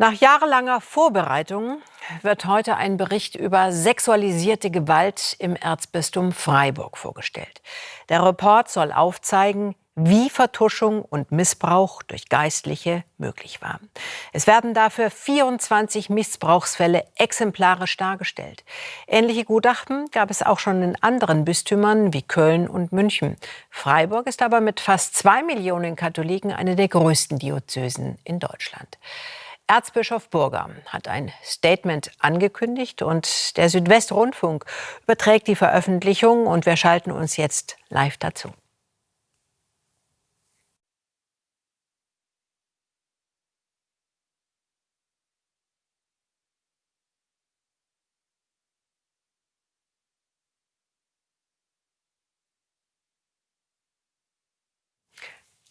Nach jahrelanger Vorbereitung wird heute ein Bericht über sexualisierte Gewalt im Erzbistum Freiburg vorgestellt. Der Report soll aufzeigen, wie Vertuschung und Missbrauch durch Geistliche möglich war. Es werden dafür 24 Missbrauchsfälle exemplarisch dargestellt. Ähnliche Gutachten gab es auch schon in anderen Bistümern wie Köln und München. Freiburg ist aber mit fast zwei Millionen Katholiken eine der größten Diözesen in Deutschland. Erzbischof Burger hat ein Statement angekündigt und der Südwestrundfunk überträgt die Veröffentlichung und wir schalten uns jetzt live dazu.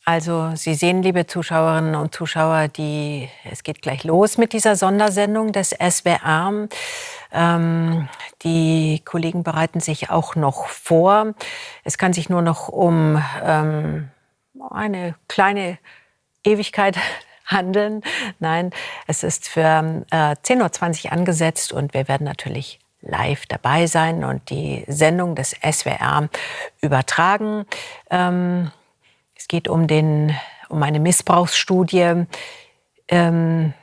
Also Sie sehen, liebe Zuschauerinnen und Zuschauer, die, es geht gleich los mit dieser Sondersendung des SWR. Ähm, die Kollegen bereiten sich auch noch vor. Es kann sich nur noch um ähm, eine kleine Ewigkeit handeln. Nein, es ist für äh, 10.20 Uhr angesetzt und wir werden natürlich live dabei sein und die Sendung des SWR übertragen. Ähm, es geht um, den, um eine Missbrauchsstudie ähm,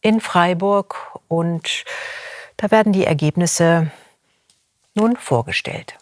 in Freiburg und da werden die Ergebnisse nun vorgestellt.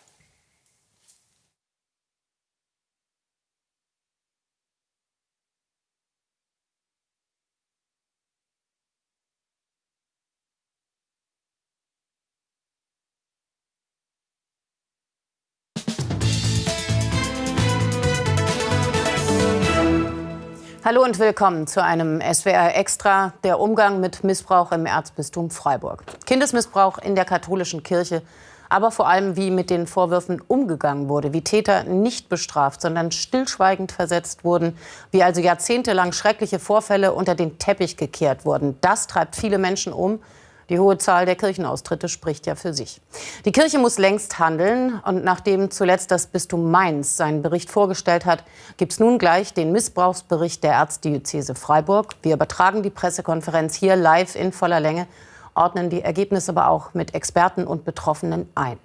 Hallo und willkommen zu einem SWR Extra, der Umgang mit Missbrauch im Erzbistum Freiburg. Kindesmissbrauch in der katholischen Kirche, aber vor allem wie mit den Vorwürfen umgegangen wurde, wie Täter nicht bestraft, sondern stillschweigend versetzt wurden, wie also jahrzehntelang schreckliche Vorfälle unter den Teppich gekehrt wurden. Das treibt viele Menschen um die hohe Zahl der Kirchenaustritte spricht ja für sich. Die Kirche muss längst handeln. Und nachdem zuletzt das Bistum Mainz seinen Bericht vorgestellt hat, gibt es nun gleich den Missbrauchsbericht der Erzdiözese Freiburg. Wir übertragen die Pressekonferenz hier live in voller Länge, ordnen die Ergebnisse aber auch mit Experten und Betroffenen ein.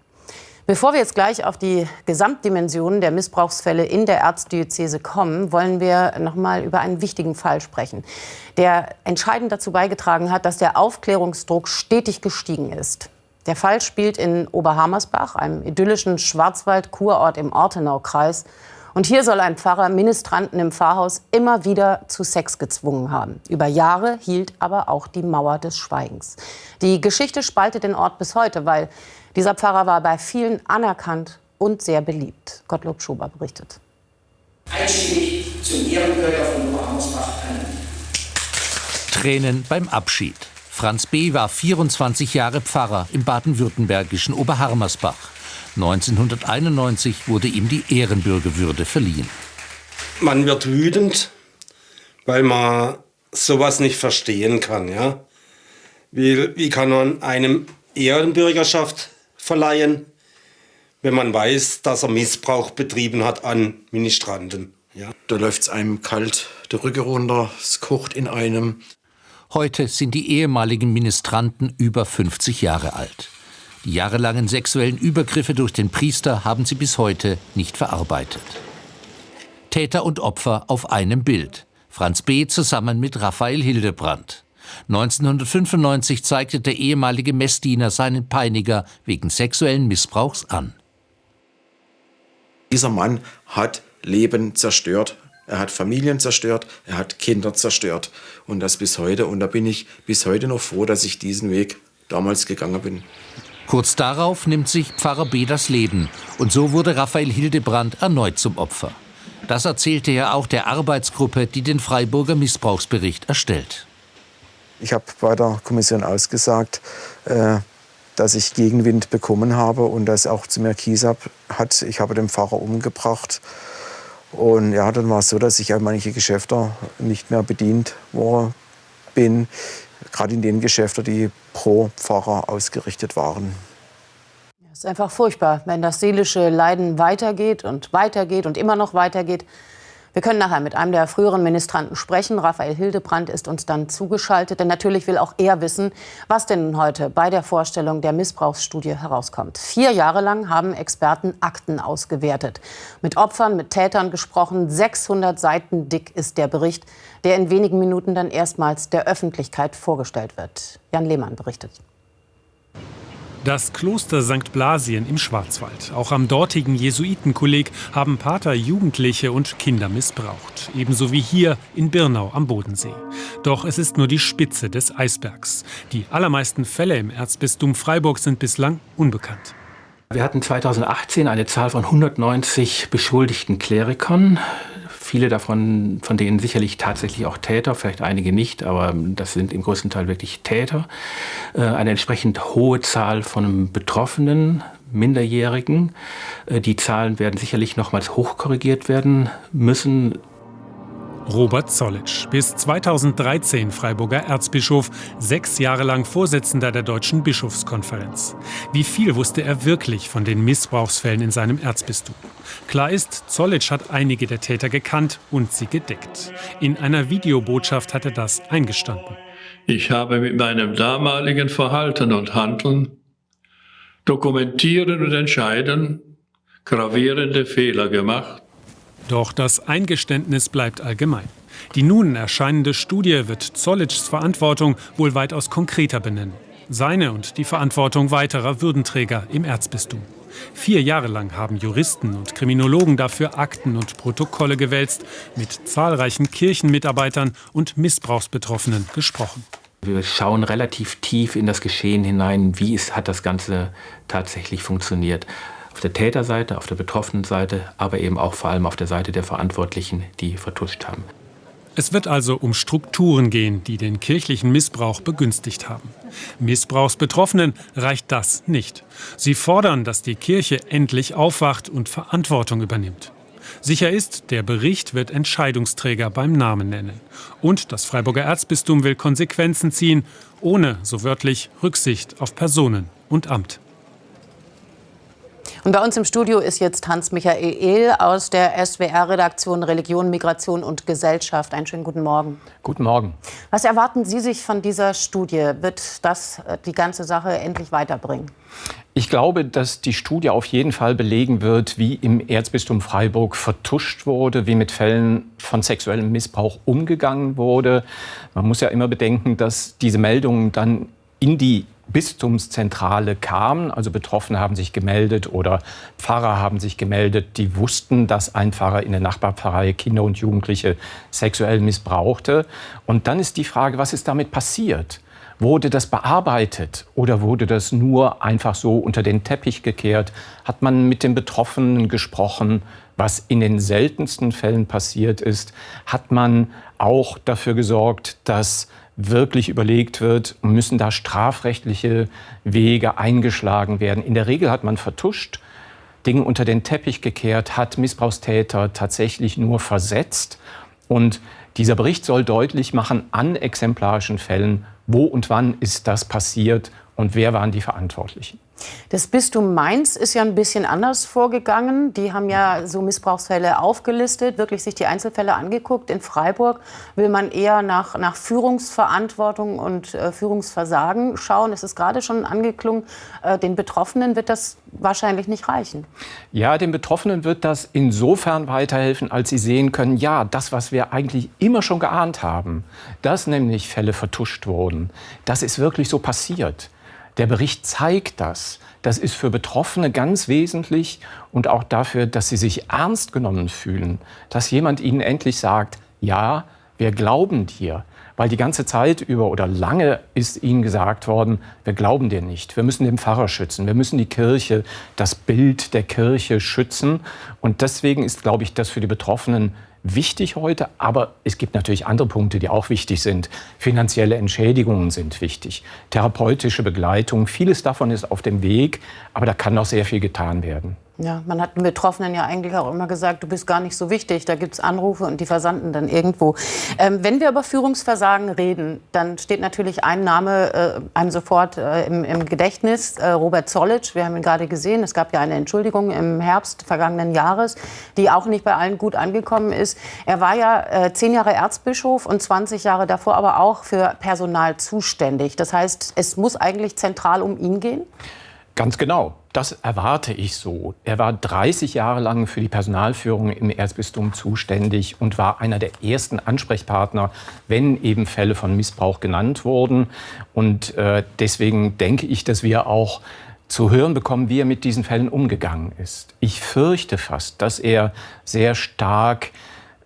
Bevor wir jetzt gleich auf die Gesamtdimensionen der Missbrauchsfälle in der Erzdiözese kommen, wollen wir noch mal über einen wichtigen Fall sprechen, der entscheidend dazu beigetragen hat, dass der Aufklärungsdruck stetig gestiegen ist. Der Fall spielt in Oberhammersbach, einem idyllischen Schwarzwald-Kurort im Ortenaukreis. Und hier soll ein Pfarrer Ministranten im Pfarrhaus immer wieder zu Sex gezwungen haben. Über Jahre hielt aber auch die Mauer des Schweigens. Die Geschichte spaltet den Ort bis heute, weil dieser Pfarrer war bei vielen anerkannt und sehr beliebt. Gottlob Schober berichtet. Einstimmig zum Ehrenbürger von Oberhammersbach Tränen beim Abschied. Franz B. war 24 Jahre Pfarrer im baden-württembergischen Oberhammersbach. 1991 wurde ihm die Ehrenbürgerwürde verliehen. Man wird wütend, weil man sowas nicht verstehen kann. Ja? Wie, wie kann man einem Ehrenbürgerschaft verleihen, wenn man weiß, dass er Missbrauch betrieben hat an Ministranten. Ja. Da läuft es einem kalt der Rücken runter, es kocht in einem. Heute sind die ehemaligen Ministranten über 50 Jahre alt. Die jahrelangen sexuellen Übergriffe durch den Priester haben sie bis heute nicht verarbeitet. Täter und Opfer auf einem Bild. Franz B. zusammen mit Raphael Hildebrand. 1995 zeigte der ehemalige Messdiener seinen Peiniger wegen sexuellen Missbrauchs an. Dieser Mann hat Leben zerstört, er hat Familien zerstört, er hat Kinder zerstört. Und das bis heute. Und da bin ich bis heute noch froh, dass ich diesen Weg damals gegangen bin. Kurz darauf nimmt sich Pfarrer B. das Leben. Und so wurde Raphael Hildebrand erneut zum Opfer. Das erzählte er auch der Arbeitsgruppe, die den Freiburger Missbrauchsbericht erstellt. Ich habe bei der Kommission ausgesagt, äh, dass ich Gegenwind bekommen habe und das auch zu mir Kies hat. Ich habe den Pfarrer umgebracht. Und ja, dann war es so, dass ich an manche Geschäfte nicht mehr bedient worden bin. Gerade in den Geschäften, die pro Pfarrer ausgerichtet waren. Es ist einfach furchtbar, wenn das seelische Leiden weitergeht und weitergeht und immer noch weitergeht Wir können nachher mit einem der früheren Ministranten sprechen. Raphael Hildebrand ist uns dann zugeschaltet. Denn natürlich will auch er wissen, was denn heute bei der Vorstellung der Missbrauchsstudie herauskommt. Vier Jahre lang haben Experten Akten ausgewertet. Mit Opfern, mit Tätern gesprochen. 600 Seiten dick ist der Bericht, der in wenigen Minuten dann erstmals der Öffentlichkeit vorgestellt wird. Jan Lehmann berichtet. Das Kloster St. Blasien im Schwarzwald. Auch am dortigen Jesuitenkolleg haben Pater Jugendliche und Kinder missbraucht. Ebenso wie hier in Birnau am Bodensee. Doch es ist nur die Spitze des Eisbergs. Die allermeisten Fälle im Erzbistum Freiburg sind bislang unbekannt. Wir hatten 2018 eine Zahl von 190 beschuldigten Klerikern. Viele davon, von denen sicherlich tatsächlich auch Täter, vielleicht einige nicht, aber das sind im größten Teil wirklich Täter. Äh, eine entsprechend hohe Zahl von Betroffenen, Minderjährigen. Äh, die Zahlen werden sicherlich nochmals hochkorrigiert werden müssen. Robert Zollitsch, bis 2013 Freiburger Erzbischof, sechs Jahre lang Vorsitzender der Deutschen Bischofskonferenz. Wie viel wusste er wirklich von den Missbrauchsfällen in seinem Erzbistum? Klar ist, Zollitsch hat einige der Täter gekannt und sie gedeckt. In einer Videobotschaft hat er das eingestanden. Ich habe mit meinem damaligen Verhalten und Handeln, Dokumentieren und Entscheiden gravierende Fehler gemacht doch das Eingeständnis bleibt allgemein. Die nun erscheinende Studie wird Zollitschs Verantwortung wohl weitaus konkreter benennen. Seine und die Verantwortung weiterer Würdenträger im Erzbistum. Vier Jahre lang haben Juristen und Kriminologen dafür Akten und Protokolle gewälzt, mit zahlreichen Kirchenmitarbeitern und Missbrauchsbetroffenen gesprochen. Wir schauen relativ tief in das Geschehen hinein, wie ist, hat das Ganze tatsächlich funktioniert auf der Täterseite, auf der betroffenen Seite, aber eben auch vor allem auf der Seite der Verantwortlichen, die vertuscht haben. Es wird also um Strukturen gehen, die den kirchlichen Missbrauch begünstigt haben. Missbrauchsbetroffenen reicht das nicht. Sie fordern, dass die Kirche endlich aufwacht und Verantwortung übernimmt. Sicher ist, der Bericht wird Entscheidungsträger beim Namen nennen. Und das Freiburger Erzbistum will Konsequenzen ziehen, ohne, so wörtlich, Rücksicht auf Personen und Amt. Und bei uns im Studio ist jetzt Hans-Michael Ehl aus der SWR-Redaktion Religion, Migration und Gesellschaft. Einen schönen guten Morgen. Guten Morgen. Was erwarten Sie sich von dieser Studie? Wird das äh, die ganze Sache endlich weiterbringen? Ich glaube, dass die Studie auf jeden Fall belegen wird, wie im Erzbistum Freiburg vertuscht wurde, wie mit Fällen von sexuellem Missbrauch umgegangen wurde. Man muss ja immer bedenken, dass diese Meldungen dann in die Bistumszentrale kamen. Also Betroffene haben sich gemeldet oder Pfarrer haben sich gemeldet, die wussten, dass ein Pfarrer in der Nachbarpfarrei Kinder und Jugendliche sexuell missbrauchte. Und dann ist die Frage, was ist damit passiert? Wurde das bearbeitet oder wurde das nur einfach so unter den Teppich gekehrt? Hat man mit den Betroffenen gesprochen, was in den seltensten Fällen passiert ist? Hat man auch dafür gesorgt, dass wirklich überlegt wird, müssen da strafrechtliche Wege eingeschlagen werden. In der Regel hat man vertuscht, Dinge unter den Teppich gekehrt, hat Missbrauchstäter tatsächlich nur versetzt. Und dieser Bericht soll deutlich machen an exemplarischen Fällen, wo und wann ist das passiert und wer waren die Verantwortlichen. Das Bistum Mainz ist ja ein bisschen anders vorgegangen. Die haben ja so Missbrauchsfälle aufgelistet, wirklich sich die Einzelfälle angeguckt. In Freiburg will man eher nach, nach Führungsverantwortung und äh, Führungsversagen schauen. Es ist gerade schon angeklungen, äh, den Betroffenen wird das wahrscheinlich nicht reichen. Ja, den Betroffenen wird das insofern weiterhelfen, als sie sehen können, ja, das, was wir eigentlich immer schon geahnt haben, dass nämlich Fälle vertuscht wurden, das ist wirklich so passiert. Der Bericht zeigt das. Das ist für Betroffene ganz wesentlich und auch dafür, dass sie sich ernst genommen fühlen, dass jemand ihnen endlich sagt, ja, wir glauben dir. Weil die ganze Zeit über oder lange ist ihnen gesagt worden, wir glauben dir nicht. Wir müssen den Pfarrer schützen. Wir müssen die Kirche, das Bild der Kirche schützen. Und deswegen ist, glaube ich, das für die Betroffenen wichtig heute, aber es gibt natürlich andere Punkte, die auch wichtig sind. Finanzielle Entschädigungen sind wichtig, therapeutische Begleitung, vieles davon ist auf dem Weg, aber da kann noch sehr viel getan werden. Ja, man hat den Betroffenen ja eigentlich auch immer gesagt, du bist gar nicht so wichtig, da gibt es Anrufe und die versanden dann irgendwo. Ähm, wenn wir über Führungsversagen reden, dann steht natürlich ein Name äh, einem sofort äh, im, im, Gedächtnis, äh, Robert Zollitsch. Wir haben ihn gerade gesehen, es gab ja eine Entschuldigung im Herbst vergangenen Jahres, die auch nicht bei allen gut angekommen ist. Er war ja äh, zehn Jahre Erzbischof und 20 Jahre davor aber auch für Personal zuständig. Das heißt, es muss eigentlich zentral um ihn gehen? Ganz genau. Das erwarte ich so. Er war 30 Jahre lang für die Personalführung im Erzbistum zuständig und war einer der ersten Ansprechpartner, wenn eben Fälle von Missbrauch genannt wurden. Und äh, deswegen denke ich, dass wir auch zu hören bekommen, wie er mit diesen Fällen umgegangen ist. Ich fürchte fast, dass er sehr stark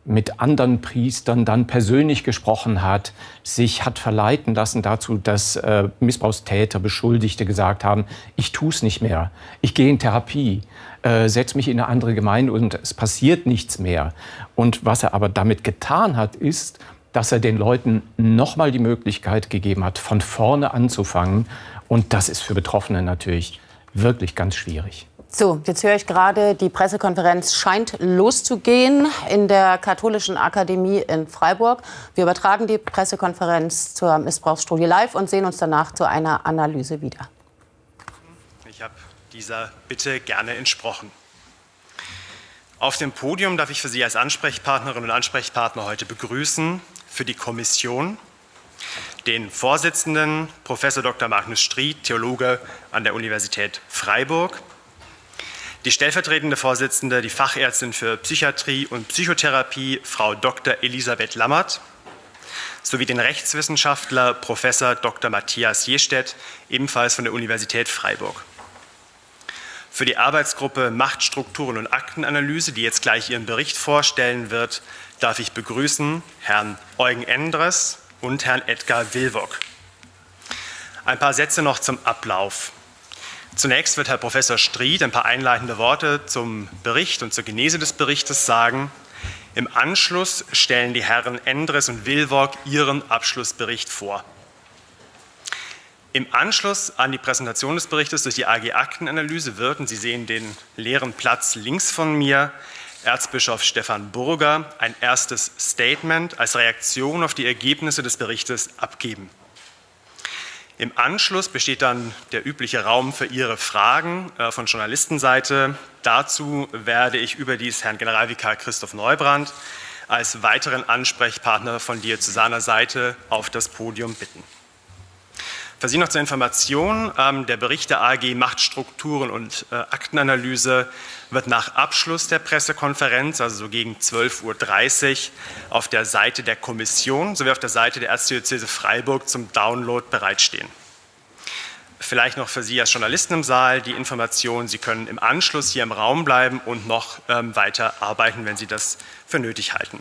mit anderen Priestern dann persönlich gesprochen hat, sich hat verleiten lassen dazu, dass äh, Missbrauchstäter, Beschuldigte gesagt haben, ich tue es nicht mehr, ich gehe in Therapie, äh, setze mich in eine andere Gemeinde und es passiert nichts mehr. Und was er aber damit getan hat, ist, dass er den Leuten nochmal die Möglichkeit gegeben hat, von vorne anzufangen. Und das ist für Betroffene natürlich wirklich ganz schwierig. So, jetzt höre ich gerade, die Pressekonferenz scheint loszugehen in der Katholischen Akademie in Freiburg. Wir übertragen die Pressekonferenz zur Missbrauchsstudie live und sehen uns danach zu einer Analyse wieder. Ich habe dieser Bitte gerne entsprochen. Auf dem Podium darf ich für Sie als Ansprechpartnerin und Ansprechpartner heute begrüßen für die Kommission den Vorsitzenden Prof. Dr. Magnus Stried, Theologe an der Universität Freiburg, die stellvertretende Vorsitzende, die Fachärztin für Psychiatrie und Psychotherapie, Frau Dr. Elisabeth Lammert, sowie den Rechtswissenschaftler Prof. Dr. Matthias Jestedt, ebenfalls von der Universität Freiburg. Für die Arbeitsgruppe Machtstrukturen und Aktenanalyse, die jetzt gleich ihren Bericht vorstellen wird, darf ich begrüßen Herrn Eugen Endres und Herrn Edgar Wilwock. Ein paar Sätze noch zum Ablauf. Zunächst wird Herr Professor Stried ein paar einleitende Worte zum Bericht und zur Genese des Berichtes sagen. Im Anschluss stellen die Herren Endres und Wilwock ihren Abschlussbericht vor. Im Anschluss an die Präsentation des Berichtes durch die AG Aktenanalyse wirken, Sie sehen den leeren Platz links von mir, Erzbischof Stefan Burger ein erstes Statement als Reaktion auf die Ergebnisse des Berichtes abgeben. Im Anschluss besteht dann der übliche Raum für Ihre Fragen äh, von Journalistenseite. Dazu werde ich überdies Herrn Generalvikar Christoph Neubrand als weiteren Ansprechpartner von diözesaner Seite auf das Podium bitten. Für Sie noch zur Information, ähm, der Bericht der AG Machtstrukturen und äh, Aktenanalyse wird nach Abschluss der Pressekonferenz, also so gegen 12.30 Uhr, auf der Seite der Kommission sowie auf der Seite der Erzdiözese Freiburg zum Download bereitstehen. Vielleicht noch für Sie als Journalisten im Saal die Information, Sie können im Anschluss hier im Raum bleiben und noch ähm, weiter arbeiten, wenn Sie das für nötig halten.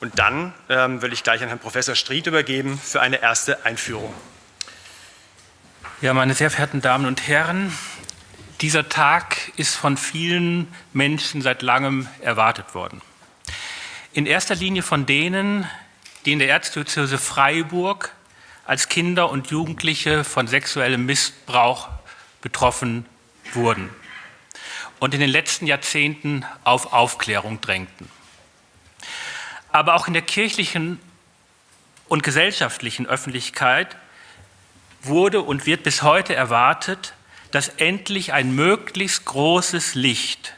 Und dann ähm, will ich gleich an Herrn Professor Stried übergeben für eine erste Einführung. Ja, meine sehr verehrten Damen und Herren, dieser Tag ist von vielen Menschen seit langem erwartet worden. In erster Linie von denen, die in der Erzdiözese Freiburg als Kinder und Jugendliche von sexuellem Missbrauch betroffen wurden und in den letzten Jahrzehnten auf Aufklärung drängten. Aber auch in der kirchlichen und gesellschaftlichen Öffentlichkeit wurde und wird bis heute erwartet, dass endlich ein möglichst großes Licht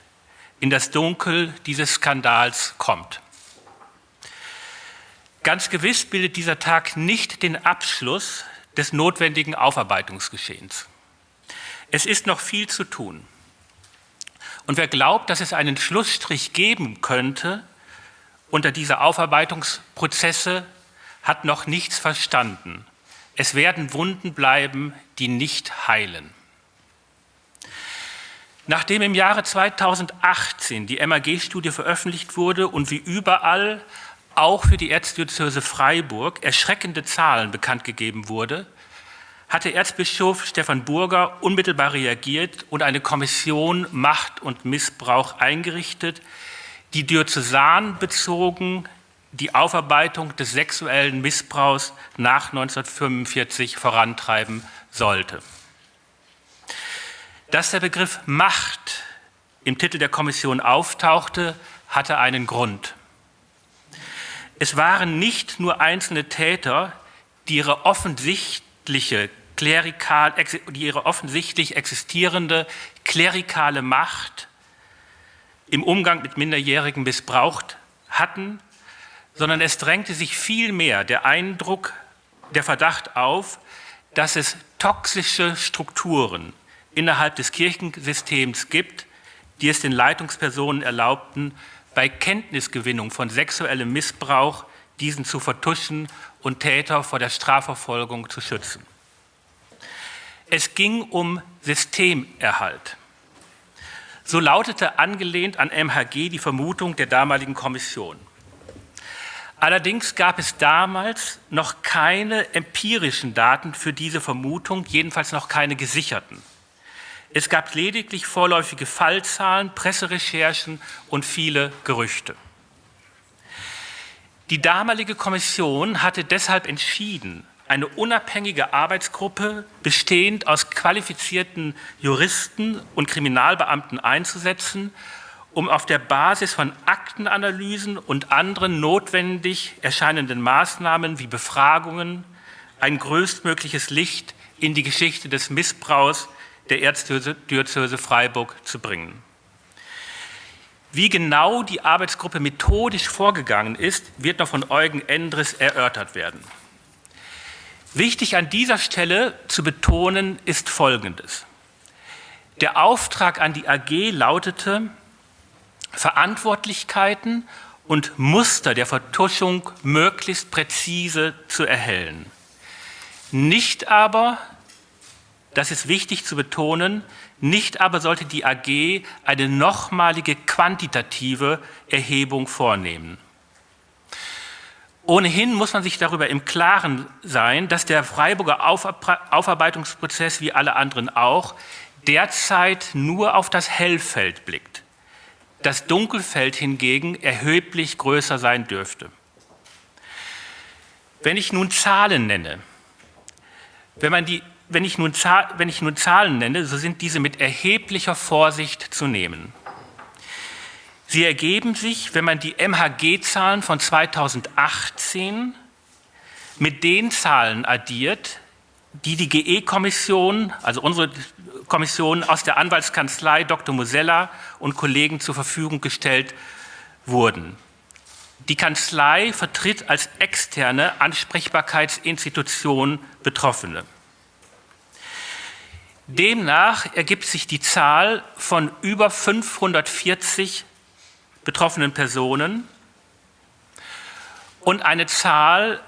in das Dunkel dieses Skandals kommt. Ganz gewiss bildet dieser Tag nicht den Abschluss des notwendigen Aufarbeitungsgeschehens. Es ist noch viel zu tun. Und wer glaubt, dass es einen Schlussstrich geben könnte unter diese Aufarbeitungsprozesse, hat noch nichts verstanden es werden Wunden bleiben, die nicht heilen. Nachdem im Jahre 2018 die MAG-Studie veröffentlicht wurde und wie überall auch für die Erzdiözese Freiburg erschreckende Zahlen bekannt gegeben wurde, hatte Erzbischof Stefan Burger unmittelbar reagiert und eine Kommission Macht und Missbrauch eingerichtet, die diözesanbezogen die Aufarbeitung des sexuellen Missbrauchs nach 1945 vorantreiben sollte. Dass der Begriff Macht im Titel der Kommission auftauchte, hatte einen Grund. Es waren nicht nur einzelne Täter, die ihre offensichtliche klerikal, die ihre offensichtlich existierende klerikale Macht im Umgang mit Minderjährigen missbraucht hatten, sondern es drängte sich vielmehr der Eindruck, der Verdacht auf, dass es toxische Strukturen innerhalb des Kirchensystems gibt, die es den Leitungspersonen erlaubten, bei Kenntnisgewinnung von sexuellem Missbrauch diesen zu vertuschen und Täter vor der Strafverfolgung zu schützen. Es ging um Systemerhalt. So lautete angelehnt an MHG die Vermutung der damaligen Kommission. Allerdings gab es damals noch keine empirischen Daten für diese Vermutung, jedenfalls noch keine gesicherten. Es gab lediglich vorläufige Fallzahlen, Presserecherchen und viele Gerüchte. Die damalige Kommission hatte deshalb entschieden, eine unabhängige Arbeitsgruppe bestehend aus qualifizierten Juristen und Kriminalbeamten einzusetzen, um auf der Basis von Aktenanalysen und anderen notwendig erscheinenden Maßnahmen wie Befragungen ein größtmögliches Licht in die Geschichte des Missbrauchs der Erzdiözese Freiburg zu bringen. Wie genau die Arbeitsgruppe methodisch vorgegangen ist, wird noch von Eugen Endres erörtert werden. Wichtig an dieser Stelle zu betonen ist Folgendes. Der Auftrag an die AG lautete, Verantwortlichkeiten und Muster der Vertuschung möglichst präzise zu erhellen. Nicht aber, das ist wichtig zu betonen, nicht aber sollte die AG eine nochmalige quantitative Erhebung vornehmen. Ohnehin muss man sich darüber im Klaren sein, dass der Freiburger Aufarbeitungsprozess wie alle anderen auch derzeit nur auf das Hellfeld blickt. Das Dunkelfeld hingegen erheblich größer sein dürfte. Wenn ich nun Zahlen nenne, wenn, man die, wenn, ich nun, wenn ich nun Zahlen nenne, so sind diese mit erheblicher Vorsicht zu nehmen. Sie ergeben sich, wenn man die MHG-Zahlen von 2018 mit den Zahlen addiert, die die GE-Kommission, also unsere Kommission aus der Anwaltskanzlei Dr. Mosella und Kollegen zur Verfügung gestellt wurden. Die Kanzlei vertritt als externe Ansprechbarkeitsinstitution Betroffene. Demnach ergibt sich die Zahl von über 540 betroffenen Personen und eine Zahl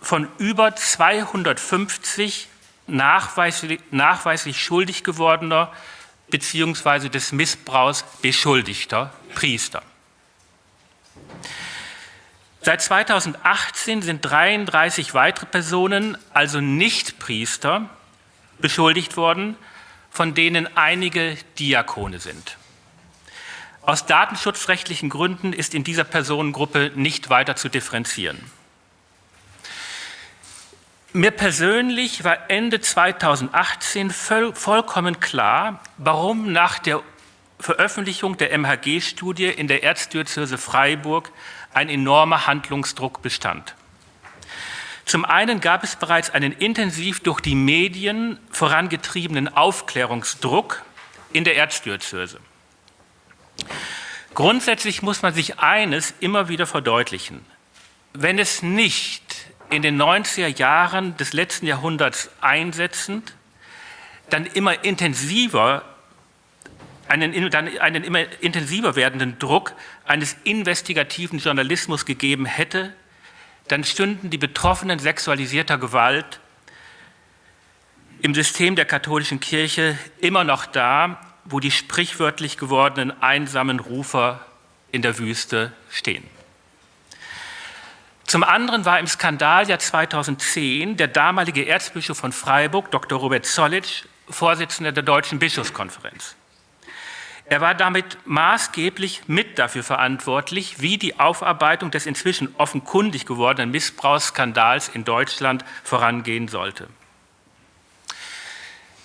von über 250 nachweislich, nachweislich schuldig gewordener bzw. des Missbrauchs beschuldigter Priester. Seit 2018 sind 33 weitere Personen, also nicht Priester, beschuldigt worden, von denen einige Diakone sind. Aus datenschutzrechtlichen Gründen ist in dieser Personengruppe nicht weiter zu differenzieren. Mir persönlich war Ende 2018 voll, vollkommen klar, warum nach der Veröffentlichung der MHG-Studie in der Erzdiözese Freiburg ein enormer Handlungsdruck bestand. Zum einen gab es bereits einen intensiv durch die Medien vorangetriebenen Aufklärungsdruck in der Erzdiözese. Grundsätzlich muss man sich eines immer wieder verdeutlichen. Wenn es nicht in den 90er Jahren des letzten Jahrhunderts einsetzend, dann immer intensiver, einen, dann einen immer intensiver werdenden Druck eines investigativen Journalismus gegeben hätte, dann stünden die Betroffenen sexualisierter Gewalt im System der katholischen Kirche immer noch da wo die sprichwörtlich gewordenen einsamen Rufer in der Wüste stehen. Zum anderen war im Skandaljahr 2010 der damalige Erzbischof von Freiburg, Dr. Robert Zollitsch, Vorsitzender der Deutschen Bischofskonferenz. Er war damit maßgeblich mit dafür verantwortlich, wie die Aufarbeitung des inzwischen offenkundig gewordenen Missbrauchsskandals in Deutschland vorangehen sollte.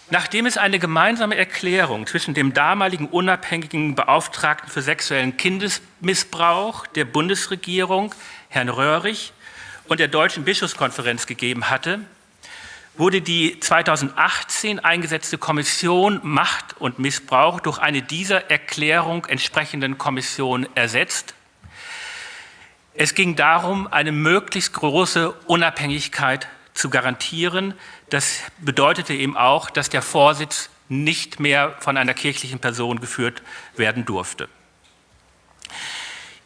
Nachdem es eine gemeinsame Erklärung zwischen dem damaligen unabhängigen Beauftragten für sexuellen Kindesmissbrauch der Bundesregierung, Herrn Röhrig, und der Deutschen Bischofskonferenz gegeben hatte, wurde die 2018 eingesetzte Kommission Macht und Missbrauch durch eine dieser Erklärung entsprechenden Kommission ersetzt. Es ging darum, eine möglichst große Unabhängigkeit zu garantieren. Das bedeutete eben auch, dass der Vorsitz nicht mehr von einer kirchlichen Person geführt werden durfte.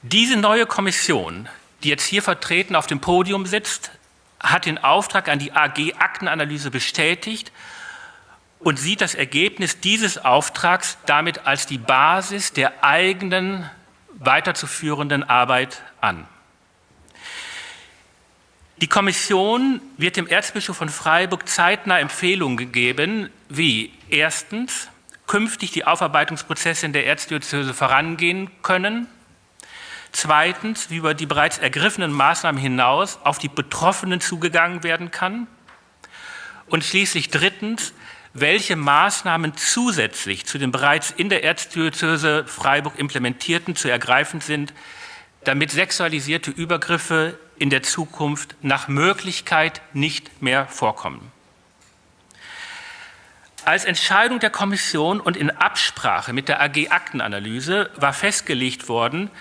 Diese neue Kommission, die jetzt hier vertreten auf dem Podium sitzt, hat den Auftrag an die AG Aktenanalyse bestätigt und sieht das Ergebnis dieses Auftrags damit als die Basis der eigenen weiterzuführenden Arbeit an. Die Kommission wird dem Erzbischof von Freiburg zeitnah Empfehlungen geben, wie erstens künftig die Aufarbeitungsprozesse in der Erzdiözese vorangehen können, zweitens wie über die bereits ergriffenen Maßnahmen hinaus auf die Betroffenen zugegangen werden kann und schließlich drittens, welche Maßnahmen zusätzlich zu den bereits in der Erzdiözese Freiburg implementierten zu ergreifen sind, damit sexualisierte Übergriffe in der Zukunft nach Möglichkeit nicht mehr vorkommen. Als Entscheidung der Kommission und in Absprache mit der AG Aktenanalyse war festgelegt worden,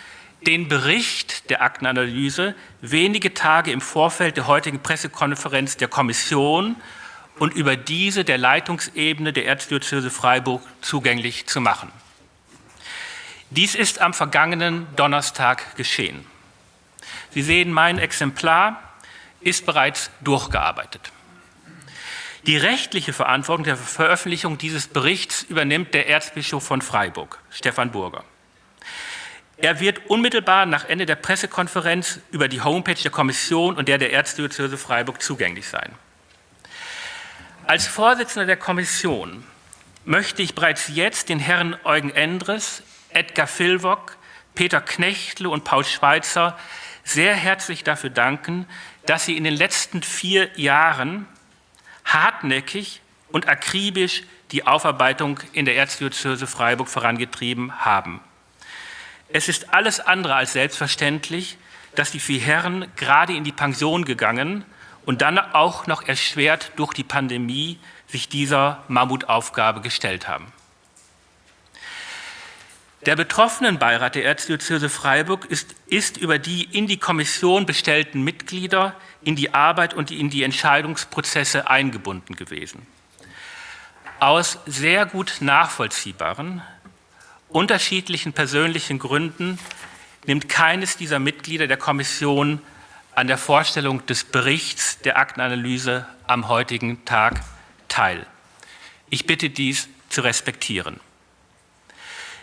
den Bericht der Aktenanalyse wenige Tage im Vorfeld der heutigen Pressekonferenz der Kommission und über diese der Leitungsebene der Erzdiözese Freiburg zugänglich zu machen. Dies ist am vergangenen Donnerstag geschehen. Sie sehen, mein Exemplar ist bereits durchgearbeitet. Die rechtliche Verantwortung der Veröffentlichung dieses Berichts übernimmt der Erzbischof von Freiburg, Stefan Burger. Er wird unmittelbar nach Ende der Pressekonferenz über die Homepage der Kommission und der der Erzdiözese Freiburg zugänglich sein. Als Vorsitzender der Kommission möchte ich bereits jetzt den Herren Eugen Endres, Edgar Filwock, Peter Knechtle und Paul Schweitzer sehr herzlich dafür danken, dass Sie in den letzten vier Jahren hartnäckig und akribisch die Aufarbeitung in der Erzdiözese Freiburg vorangetrieben haben. Es ist alles andere als selbstverständlich, dass die vier Herren gerade in die Pension gegangen und dann auch noch erschwert durch die Pandemie sich dieser Mammutaufgabe gestellt haben. Der Betroffenenbeirat der Erzdiözese Freiburg ist, ist, über die in die Kommission bestellten Mitglieder in die Arbeit und in die Entscheidungsprozesse eingebunden gewesen. Aus sehr gut nachvollziehbaren, unterschiedlichen persönlichen Gründen nimmt keines dieser Mitglieder der Kommission an der Vorstellung des Berichts der Aktenanalyse am heutigen Tag teil. Ich bitte dies zu respektieren.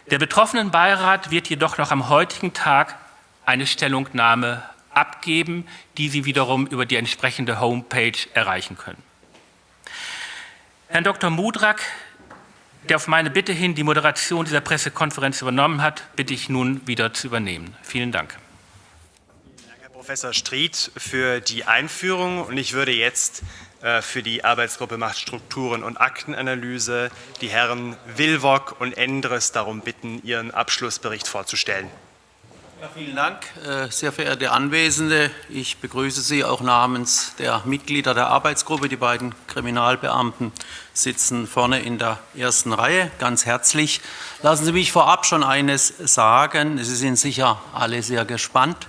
Der betroffenen Beirat wird jedoch noch am heutigen Tag eine Stellungnahme abgeben, die Sie wiederum über die entsprechende Homepage erreichen können. Herrn Dr. Mudrak, der auf meine Bitte hin die Moderation dieser Pressekonferenz übernommen hat, bitte ich nun wieder zu übernehmen. Vielen Dank. Vielen Dank, Herr Professor Stried, für die Einführung. Und ich würde jetzt äh, für die Arbeitsgruppe Machtstrukturen und Aktenanalyse die Herren Wilwock und Endres darum bitten, ihren Abschlussbericht vorzustellen. Ja, vielen Dank, äh, sehr verehrte Anwesende. Ich begrüße Sie auch namens der Mitglieder der Arbeitsgruppe. Die beiden Kriminalbeamten sitzen vorne in der ersten Reihe. Ganz herzlich. Lassen Sie mich vorab schon eines sagen. Sie sind sicher alle sehr gespannt.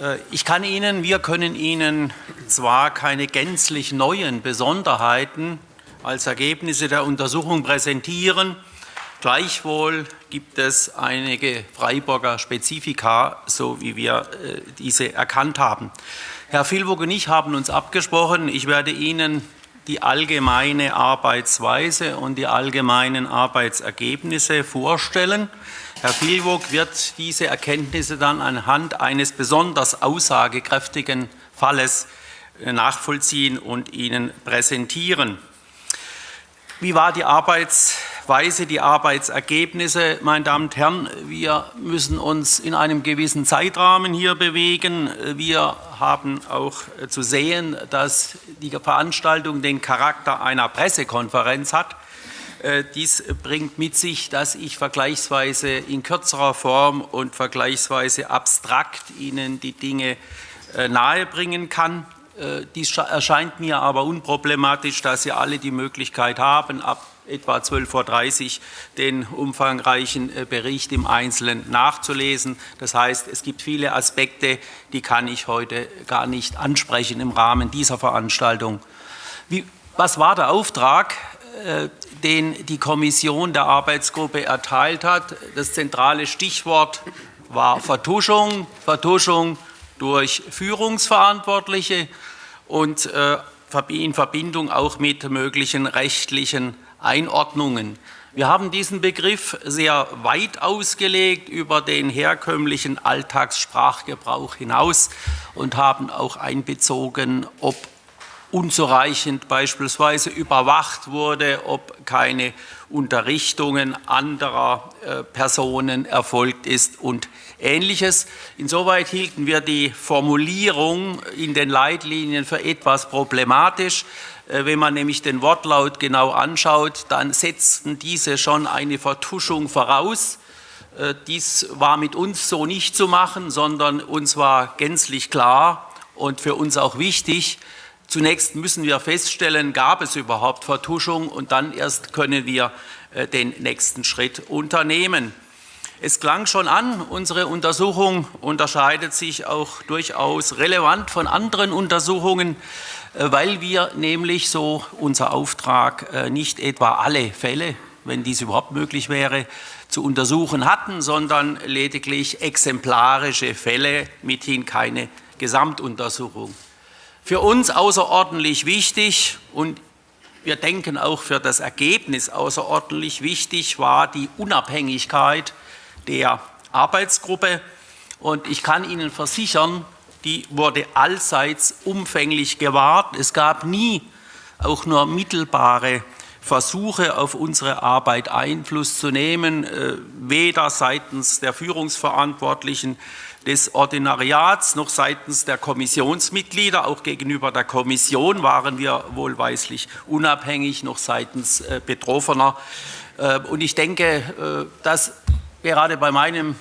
Äh, ich kann Ihnen, wir können Ihnen zwar keine gänzlich neuen Besonderheiten als Ergebnisse der Untersuchung präsentieren, gleichwohl gibt es einige Freiburger Spezifika, so wie wir äh, diese erkannt haben. Herr Filburg und ich haben uns abgesprochen, ich werde Ihnen die allgemeine Arbeitsweise und die allgemeinen Arbeitsergebnisse vorstellen. Herr Filwog wird diese Erkenntnisse dann anhand eines besonders aussagekräftigen Falles äh, nachvollziehen und Ihnen präsentieren. Wie war die Arbeitsweise? Weise die Arbeitsergebnisse. Meine Damen und Herren, wir müssen uns in einem gewissen Zeitrahmen hier bewegen. Wir haben auch zu sehen, dass die Veranstaltung den Charakter einer Pressekonferenz hat. Äh, dies bringt mit sich, dass ich vergleichsweise in kürzerer Form und vergleichsweise abstrakt Ihnen die Dinge äh, nahebringen kann. Äh, dies erscheint mir aber unproblematisch, dass Sie alle die Möglichkeit haben, ab etwa 12.30 Uhr den umfangreichen Bericht im Einzelnen nachzulesen. Das heißt, es gibt viele Aspekte, die kann ich heute gar nicht ansprechen im Rahmen dieser Veranstaltung. Wie, was war der Auftrag? den die Kommission der Arbeitsgruppe erteilt hat. Das zentrale Stichwort war Vertuschung, Vertuschung durch Führungsverantwortliche und äh, in Verbindung auch mit möglichen rechtlichen Einordnungen. Wir haben diesen Begriff sehr weit ausgelegt über den herkömmlichen Alltagssprachgebrauch hinaus und haben auch einbezogen, ob unzureichend beispielsweise überwacht wurde, ob keine Unterrichtungen anderer äh, Personen erfolgt ist und Ähnliches. Insoweit hielten wir die Formulierung in den Leitlinien für etwas problematisch. Äh, wenn man nämlich den Wortlaut genau anschaut, dann setzten diese schon eine Vertuschung voraus. Äh, dies war mit uns so nicht zu machen, sondern uns war gänzlich klar und für uns auch wichtig, Zunächst müssen wir feststellen, gab es überhaupt Vertuschung und dann erst können wir äh, den nächsten Schritt unternehmen. Es klang schon an, unsere Untersuchung unterscheidet sich auch durchaus relevant von anderen Untersuchungen, äh, weil wir nämlich so unser Auftrag äh, nicht etwa alle Fälle, wenn dies überhaupt möglich wäre, zu untersuchen hatten, sondern lediglich exemplarische Fälle, mithin keine Gesamtuntersuchung. Für uns außerordentlich wichtig und wir denken auch für das Ergebnis außerordentlich wichtig war die Unabhängigkeit der Arbeitsgruppe. Und ich kann Ihnen versichern, die wurde allseits umfänglich gewahrt. Es gab nie auch nur mittelbare Versuche, auf unsere Arbeit Einfluss zu nehmen, äh, weder seitens der Führungsverantwortlichen des Ordinariats noch seitens der Kommissionsmitglieder. Auch gegenüber der Kommission waren wir wohlweislich unabhängig, noch seitens äh, Betroffener. Äh, und ich denke, dass gerade bei meinem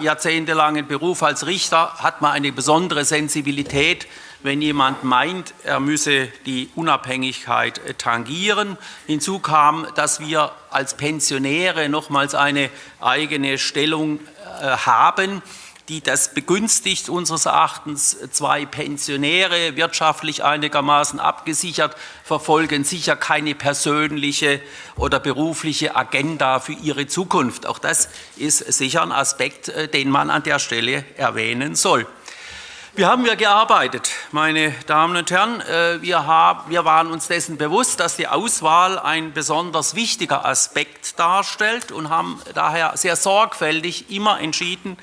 jahrzehntelangen Beruf als Richter hat man eine besondere Sensibilität, wenn jemand meint, er müsse die Unabhängigkeit tangieren. Hinzu kam, dass wir als Pensionäre nochmals eine eigene Stellung haben die das begünstigt, unseres Erachtens zwei Pensionäre, wirtschaftlich einigermaßen abgesichert, verfolgen sicher keine persönliche oder berufliche Agenda für ihre Zukunft. Auch das ist sicher ein Aspekt, äh, den man an der Stelle erwähnen soll. Wir haben ja gearbeitet, meine Damen und Herren. Äh, wir, haben, wir waren uns dessen bewusst, dass die Auswahl ein besonders wichtiger Aspekt darstellt und haben daher sehr sorgfältig immer entschieden,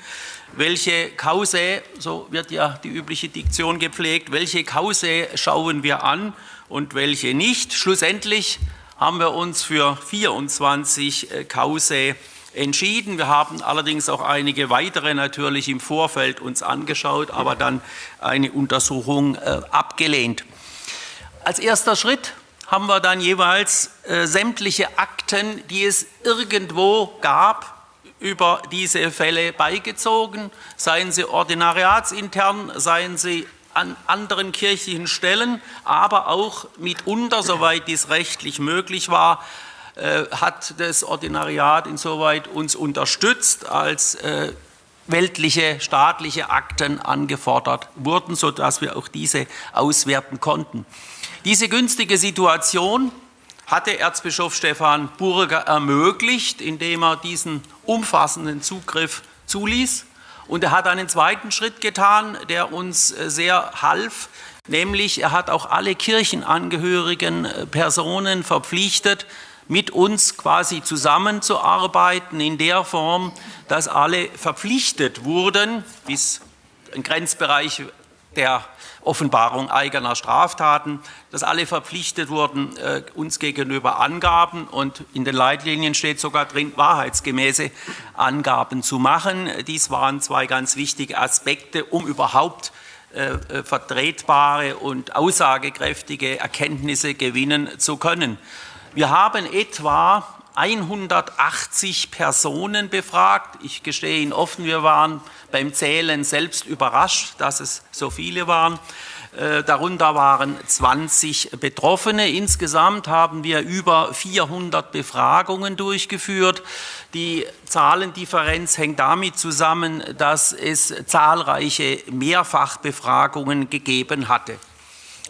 welche Kause, so wird ja die übliche Diktion gepflegt, welche Kause schauen wir an und welche nicht. Schlussendlich haben wir uns für 24 äh, Kause entschieden. Wir haben allerdings auch einige weitere natürlich im Vorfeld uns angeschaut, aber dann eine Untersuchung äh, abgelehnt. Als erster Schritt haben wir dann jeweils äh, sämtliche Akten, die es irgendwo gab, über diese Fälle beigezogen, seien sie ordinariatsintern, seien sie an anderen kirchlichen Stellen, aber auch mitunter, soweit dies rechtlich möglich war, äh, hat das Ordinariat insoweit uns unterstützt, als äh, weltliche, staatliche Akten angefordert wurden, sodass wir auch diese auswerten konnten. Diese günstige Situation hatte Erzbischof Stephan Burger ermöglicht, indem er diesen umfassenden Zugriff zuließ. Und er hat einen zweiten Schritt getan, der uns äh, sehr half, nämlich er hat auch alle kirchenangehörigen äh, Personen verpflichtet, mit uns quasi zusammenzuarbeiten in der Form, dass alle verpflichtet wurden, bis ein Grenzbereich der Offenbarung eigener Straftaten, dass alle verpflichtet wurden, äh, uns gegenüber Angaben und in den Leitlinien steht sogar drin, wahrheitsgemäße Angaben zu machen. Dies waren zwei ganz wichtige Aspekte, um überhaupt äh, äh, vertretbare und aussagekräftige Erkenntnisse gewinnen zu können. Wir haben etwa 180 Personen befragt. Ich gestehe Ihnen offen, wir waren beim Zählen selbst überrascht, dass es so viele waren. Äh, darunter waren 20 Betroffene. Insgesamt haben wir über 400 Befragungen durchgeführt. Die Zahlendifferenz hängt damit zusammen, dass es zahlreiche Mehrfachbefragungen gegeben hatte.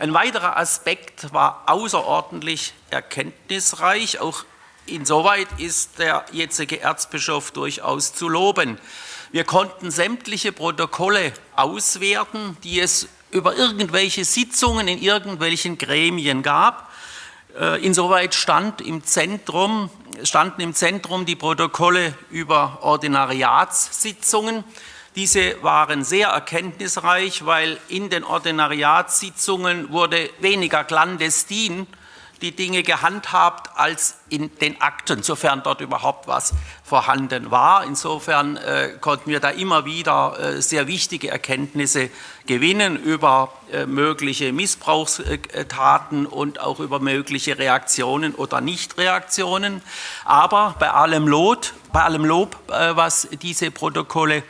Ein weiterer Aspekt war außerordentlich erkenntnisreich. Auch insoweit ist der jetzige Erzbischof durchaus zu loben. Wir konnten sämtliche Protokolle auswerten, die es über irgendwelche Sitzungen in irgendwelchen Gremien gab. Äh, insoweit stand im Zentrum, standen im Zentrum die Protokolle über Ordinariatssitzungen. Diese waren sehr erkenntnisreich, weil in den Ordinariatssitzungen wurde weniger clandestin die Dinge gehandhabt als in den Akten, sofern dort überhaupt was vorhanden war. Insofern äh, konnten wir da immer wieder äh, sehr wichtige Erkenntnisse gewinnen über äh, mögliche Missbrauchstaten und auch über mögliche Reaktionen oder Nichtreaktionen. Aber bei allem Lob, bei allem Lob äh, was diese Protokolle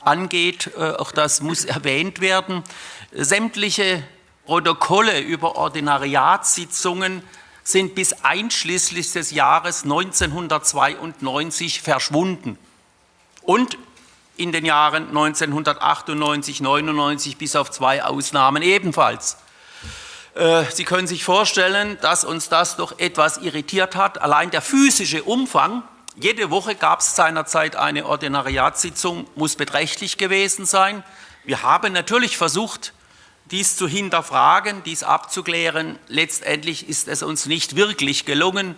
angeht, äh, auch das muss erwähnt werden, sämtliche Protokolle über Ordinariatssitzungen sind bis einschließlich des Jahres 1992 verschwunden und in den Jahren 1998, 99 bis auf zwei Ausnahmen ebenfalls. Äh, Sie können sich vorstellen, dass uns das doch etwas irritiert hat. Allein der physische Umfang, jede Woche gab es seinerzeit eine Ordinariatssitzung, muss beträchtlich gewesen sein. Wir haben natürlich versucht, dies zu hinterfragen, dies abzuklären. Letztendlich ist es uns nicht wirklich gelungen.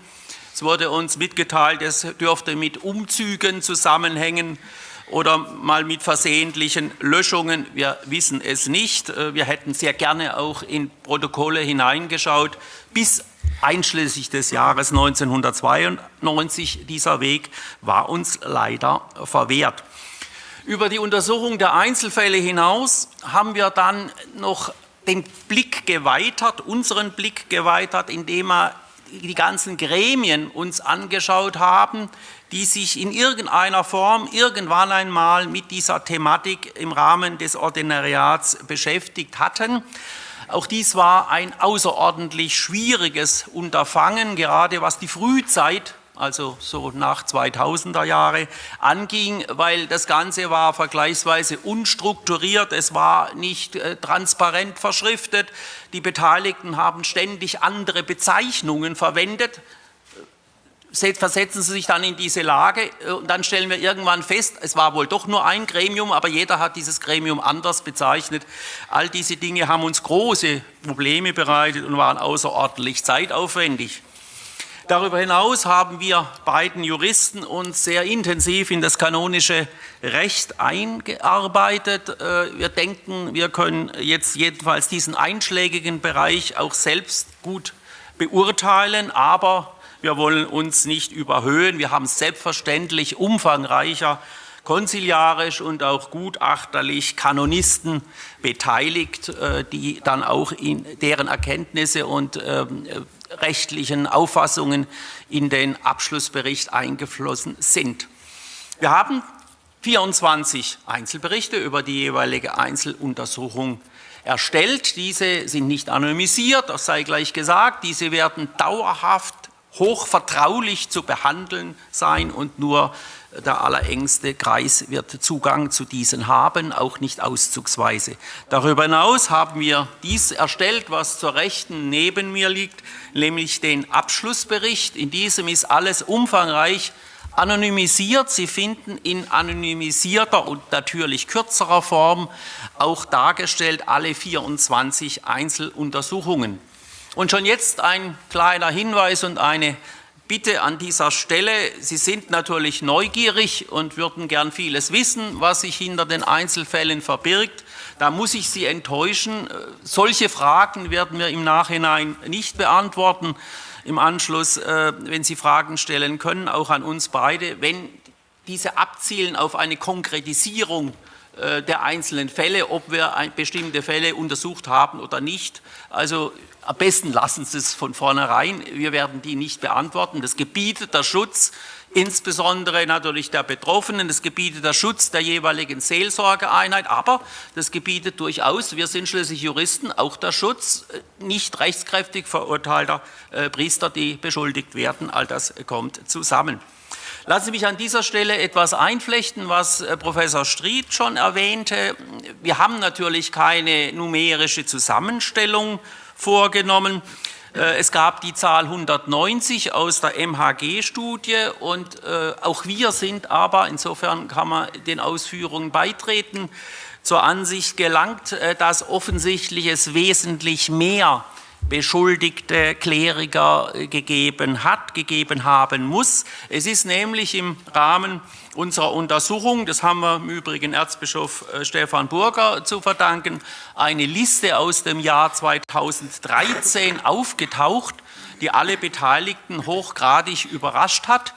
Es wurde uns mitgeteilt, es dürfte mit Umzügen zusammenhängen oder mal mit versehentlichen Löschungen. Wir wissen es nicht. Wir hätten sehr gerne auch in Protokolle hineingeschaut, bis einschließlich des Jahres 1992. Dieser Weg war uns leider verwehrt. Über die Untersuchung der Einzelfälle hinaus haben wir dann noch den Blick geweitert, unseren Blick geweitert, indem wir die ganzen Gremien uns angeschaut haben, die sich in irgendeiner Form irgendwann einmal mit dieser Thematik im Rahmen des Ordinariats beschäftigt hatten. Auch dies war ein außerordentlich schwieriges Unterfangen, gerade was die Frühzeit also so nach 2000er Jahre, anging, weil das Ganze war vergleichsweise unstrukturiert, es war nicht äh, transparent verschriftet, die Beteiligten haben ständig andere Bezeichnungen verwendet, versetzen Sie sich dann in diese Lage äh, und dann stellen wir irgendwann fest, es war wohl doch nur ein Gremium, aber jeder hat dieses Gremium anders bezeichnet. All diese Dinge haben uns große Probleme bereitet und waren außerordentlich zeitaufwendig. Darüber hinaus haben wir beiden Juristen uns sehr intensiv in das kanonische Recht eingearbeitet. Äh, wir denken, wir können jetzt jedenfalls diesen einschlägigen Bereich auch selbst gut beurteilen, aber wir wollen uns nicht überhöhen. Wir haben selbstverständlich umfangreicher konziliarisch und auch gutachterlich Kanonisten beteiligt, äh, die dann auch in deren Erkenntnisse und ähm, rechtlichen Auffassungen in den Abschlussbericht eingeflossen sind. Wir haben 24 Einzelberichte über die jeweilige Einzeluntersuchung erstellt. Diese sind nicht anonymisiert, das sei gleich gesagt. Diese werden dauerhaft hochvertraulich zu behandeln sein und nur der allerengste Kreis wird Zugang zu diesen haben, auch nicht auszugsweise. Darüber hinaus haben wir dies erstellt, was zur Rechten neben mir liegt, nämlich den Abschlussbericht. In diesem ist alles umfangreich anonymisiert. Sie finden in anonymisierter und natürlich kürzerer Form auch dargestellt alle 24 Einzeluntersuchungen. Und schon jetzt ein kleiner Hinweis und eine bitte an dieser Stelle, Sie sind natürlich neugierig und würden gern vieles wissen, was sich hinter den Einzelfällen verbirgt. Da muss ich Sie enttäuschen. Solche Fragen werden wir im Nachhinein nicht beantworten. Im Anschluss, äh, wenn Sie Fragen stellen können, auch an uns beide, wenn diese abzielen auf eine Konkretisierung der einzelnen Fälle, ob wir bestimmte Fälle untersucht haben oder nicht. Also am besten lassen Sie es von vornherein. Wir werden die nicht beantworten. Das gebietet der Schutz, insbesondere natürlich der Betroffenen, das gebietet der Schutz der jeweiligen Seelsorgeeinheit, aber das gebietet durchaus, wir sind schließlich Juristen, auch der Schutz äh, nicht rechtskräftig verurteilter äh, Priester, die beschuldigt werden. All das kommt zusammen. Lassen Sie mich an dieser Stelle etwas einflechten, was äh, Professor Stried schon erwähnte. Wir haben natürlich keine numerische Zusammenstellung vorgenommen. Äh, es gab die Zahl 190 aus der MHG-Studie und äh, auch wir sind aber, insofern kann man den Ausführungen beitreten, zur Ansicht gelangt, dass offensichtlich es wesentlich mehr beschuldigte Kleriker gegeben hat, gegeben haben muss. Es ist nämlich im Rahmen unserer Untersuchung, das haben wir im Übrigen Erzbischof äh, Stefan Burger zu verdanken, eine Liste aus dem Jahr 2013 aufgetaucht, die alle Beteiligten hochgradig überrascht hat.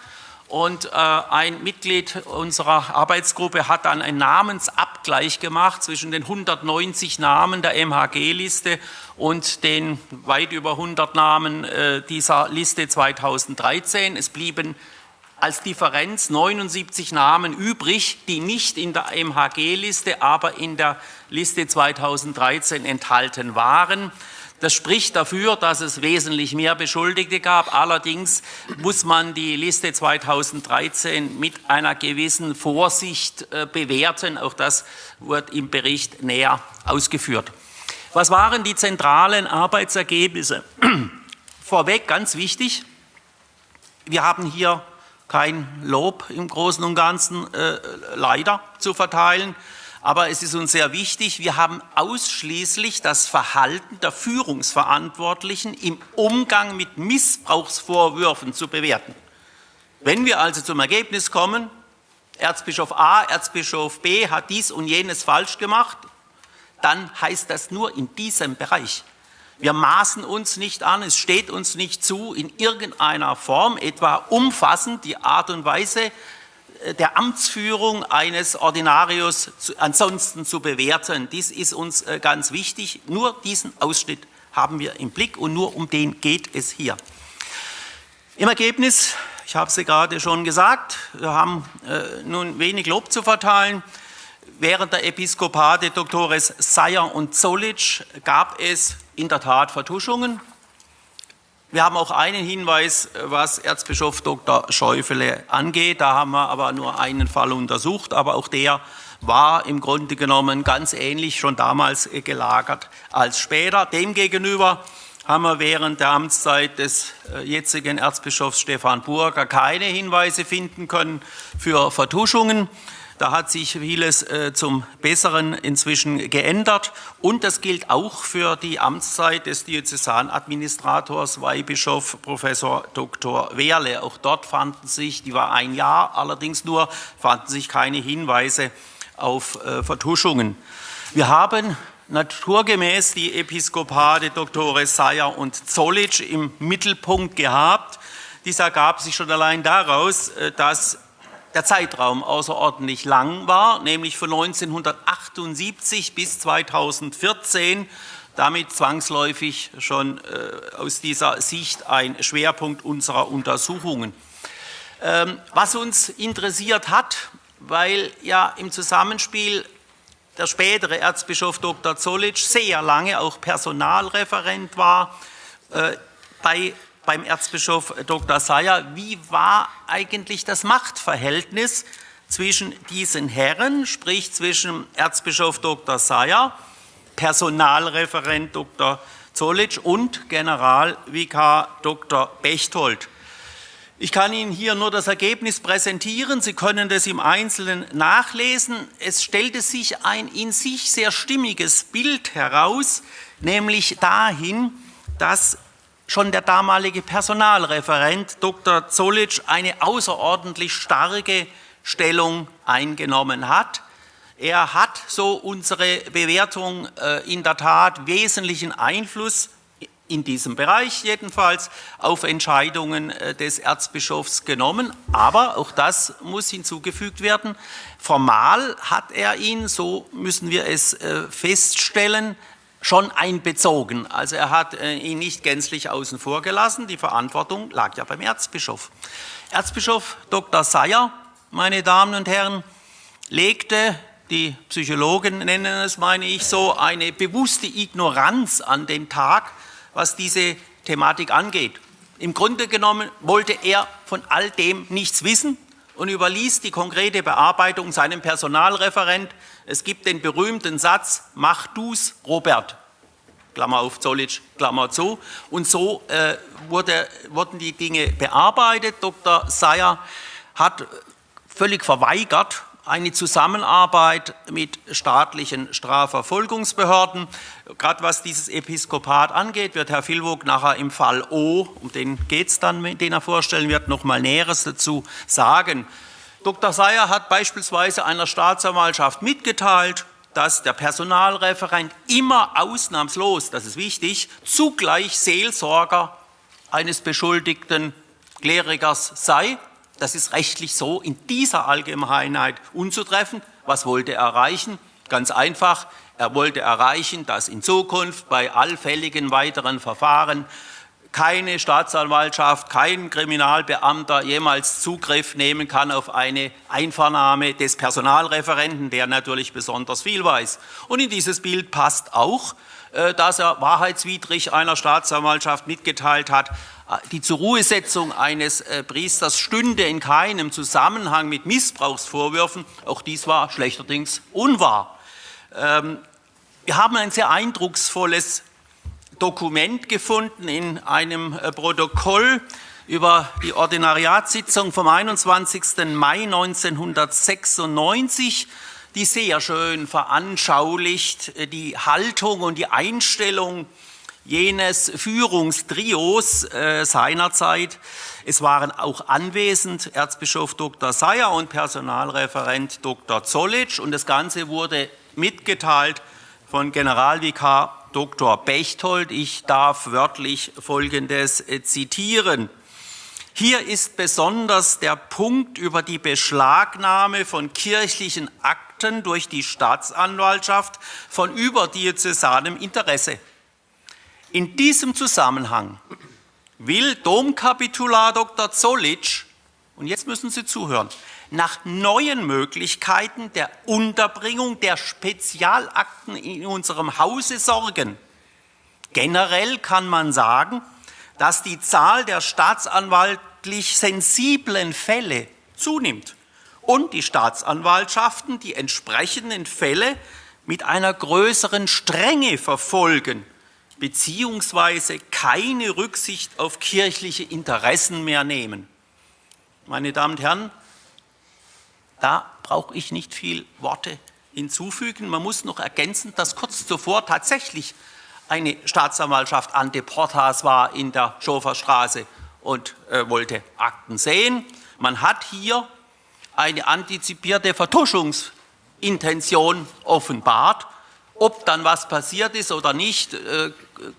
Und äh, ein Mitglied unserer Arbeitsgruppe hat dann einen Namensabgleich gemacht zwischen den 190 Namen der MHG-Liste und den weit über 100 Namen äh, dieser Liste 2013. Es blieben als Differenz 79 Namen übrig, die nicht in der MHG-Liste, aber in der Liste 2013 enthalten waren. Das spricht dafür, dass es wesentlich mehr Beschuldigte gab. Allerdings muss man die Liste 2013 mit einer gewissen Vorsicht äh, bewerten. Auch das wird im Bericht näher ausgeführt. Was waren die zentralen Arbeitsergebnisse? Vorweg ganz wichtig, wir haben hier kein Lob im Großen und Ganzen äh, leider zu verteilen. Aber es ist uns sehr wichtig, wir haben ausschließlich das Verhalten der Führungsverantwortlichen im Umgang mit Missbrauchsvorwürfen zu bewerten. Wenn wir also zum Ergebnis kommen, Erzbischof A, Erzbischof B hat dies und jenes falsch gemacht, dann heißt das nur in diesem Bereich. Wir maßen uns nicht an, es steht uns nicht zu, in irgendeiner Form, etwa umfassend die Art und Weise der Amtsführung eines Ordinarius ansonsten zu bewerten. Dies ist uns äh, ganz wichtig. Nur diesen Ausschnitt haben wir im Blick und nur um den geht es hier. Im Ergebnis, ich habe es gerade schon gesagt, wir haben äh, nun wenig Lob zu verteilen. Während der Episkopate Doktores Seyer und Zollitsch gab es in der Tat Vertuschungen. Wir haben auch einen Hinweis, was Erzbischof Dr. Schäufele angeht. Da haben wir aber nur einen Fall untersucht, aber auch der war im Grunde genommen ganz ähnlich schon damals gelagert als später. Demgegenüber haben wir während der Amtszeit des äh, jetzigen Erzbischofs Stefan Burger keine Hinweise finden können für Vertuschungen. Da hat sich vieles äh, zum Besseren inzwischen geändert. Und das gilt auch für die Amtszeit des Diözesanadministrators Weihbischof Professor Dr. Wehrle. Auch dort fanden sich, die war ein Jahr allerdings nur, fanden sich keine Hinweise auf äh, Vertuschungen. Wir haben naturgemäß die Episkopate Dr. Seyer und Zollitsch im Mittelpunkt gehabt. Dies ergab sich schon allein daraus, äh, dass der Zeitraum außerordentlich lang war, nämlich von 1978 bis 2014, damit zwangsläufig schon äh, aus dieser Sicht ein Schwerpunkt unserer Untersuchungen. Ähm, was uns interessiert hat, weil ja im Zusammenspiel der spätere Erzbischof Dr. Zollitsch sehr lange auch Personalreferent war äh, bei beim Erzbischof Dr. Seyer, wie war eigentlich das Machtverhältnis zwischen diesen Herren, sprich zwischen Erzbischof Dr. Seyer, Personalreferent Dr. Zollitsch und Generalvikar Dr. Bechtold. Ich kann Ihnen hier nur das Ergebnis präsentieren. Sie können das im Einzelnen nachlesen. Es stellte sich ein in sich sehr stimmiges Bild heraus, nämlich dahin, dass schon der damalige Personalreferent Dr. Zollitsch eine außerordentlich starke Stellung eingenommen hat. Er hat, so unsere Bewertung, äh, in der Tat wesentlichen Einfluss in diesem Bereich jedenfalls auf Entscheidungen äh, des Erzbischofs genommen. Aber auch das muss hinzugefügt werden. Formal hat er ihn, so müssen wir es äh, feststellen, schon einbezogen. Also er hat äh, ihn nicht gänzlich außen vor gelassen. Die Verantwortung lag ja beim Erzbischof. Erzbischof Dr. Seyer, meine Damen und Herren, legte die Psychologen nennen es, meine ich so, eine bewusste Ignoranz an den Tag, was diese Thematik angeht. Im Grunde genommen wollte er von all dem nichts wissen und überließ die konkrete Bearbeitung seinem Personalreferent. Es gibt den berühmten Satz, mach du's, Robert. Klammer auf Zollitsch, Klammer zu. Und so äh, wurde, wurden die Dinge bearbeitet. Dr. Seyer hat völlig verweigert, eine Zusammenarbeit mit staatlichen Strafverfolgungsbehörden. Gerade was dieses Episkopat angeht, wird Herr Filwog nachher im Fall O, um den geht es dann, den er vorstellen wird, noch mal Näheres dazu sagen. Dr. Seyer hat beispielsweise einer Staatsanwaltschaft mitgeteilt, dass der Personalreferent immer ausnahmslos, das ist wichtig, zugleich Seelsorger eines beschuldigten Klerikers sei das ist rechtlich so in dieser Allgemeinheit unzutreffend. Was wollte er erreichen? Ganz einfach, er wollte erreichen, dass in Zukunft bei allfälligen weiteren Verfahren keine Staatsanwaltschaft, kein Kriminalbeamter jemals Zugriff nehmen kann auf eine Einvernahme des Personalreferenten, der natürlich besonders viel weiß. Und in dieses Bild passt auch, äh, dass er wahrheitswidrig einer Staatsanwaltschaft mitgeteilt hat, die Zurruhesetzung eines äh, Priesters stünde in keinem Zusammenhang mit Missbrauchsvorwürfen. Auch dies war schlechterdings unwahr. Ähm, wir haben ein sehr eindrucksvolles Dokument gefunden in einem äh, Protokoll über die Ordinariatssitzung vom 21. Mai 1996, die sehr schön veranschaulicht äh, die Haltung und die Einstellung jenes Führungstrios äh, seinerzeit. Es waren auch anwesend Erzbischof Dr. Seyer und Personalreferent Dr. Zollitsch und das Ganze wurde mitgeteilt von Generalvikar Dr. Bechtold. Ich darf wörtlich Folgendes äh, zitieren. Hier ist besonders der Punkt über die Beschlagnahme von kirchlichen Akten durch die Staatsanwaltschaft von überdiözesanem Interesse. In diesem Zusammenhang will Domkapitular Dr. Zollitsch, und jetzt müssen Sie zuhören, nach neuen Möglichkeiten der Unterbringung der Spezialakten in unserem Hause sorgen. Generell kann man sagen, dass die Zahl der staatsanwaltlich sensiblen Fälle zunimmt und die Staatsanwaltschaften die entsprechenden Fälle mit einer größeren Strenge verfolgen beziehungsweise keine Rücksicht auf kirchliche Interessen mehr nehmen. Meine Damen und Herren, da brauche ich nicht viel Worte hinzufügen. Man muss noch ergänzen, dass kurz zuvor tatsächlich eine Staatsanwaltschaft an Deportas war in der Schoferstraße und äh, wollte Akten sehen. Man hat hier eine antizipierte Vertuschungsintention offenbart. Ob dann was passiert ist oder nicht, äh,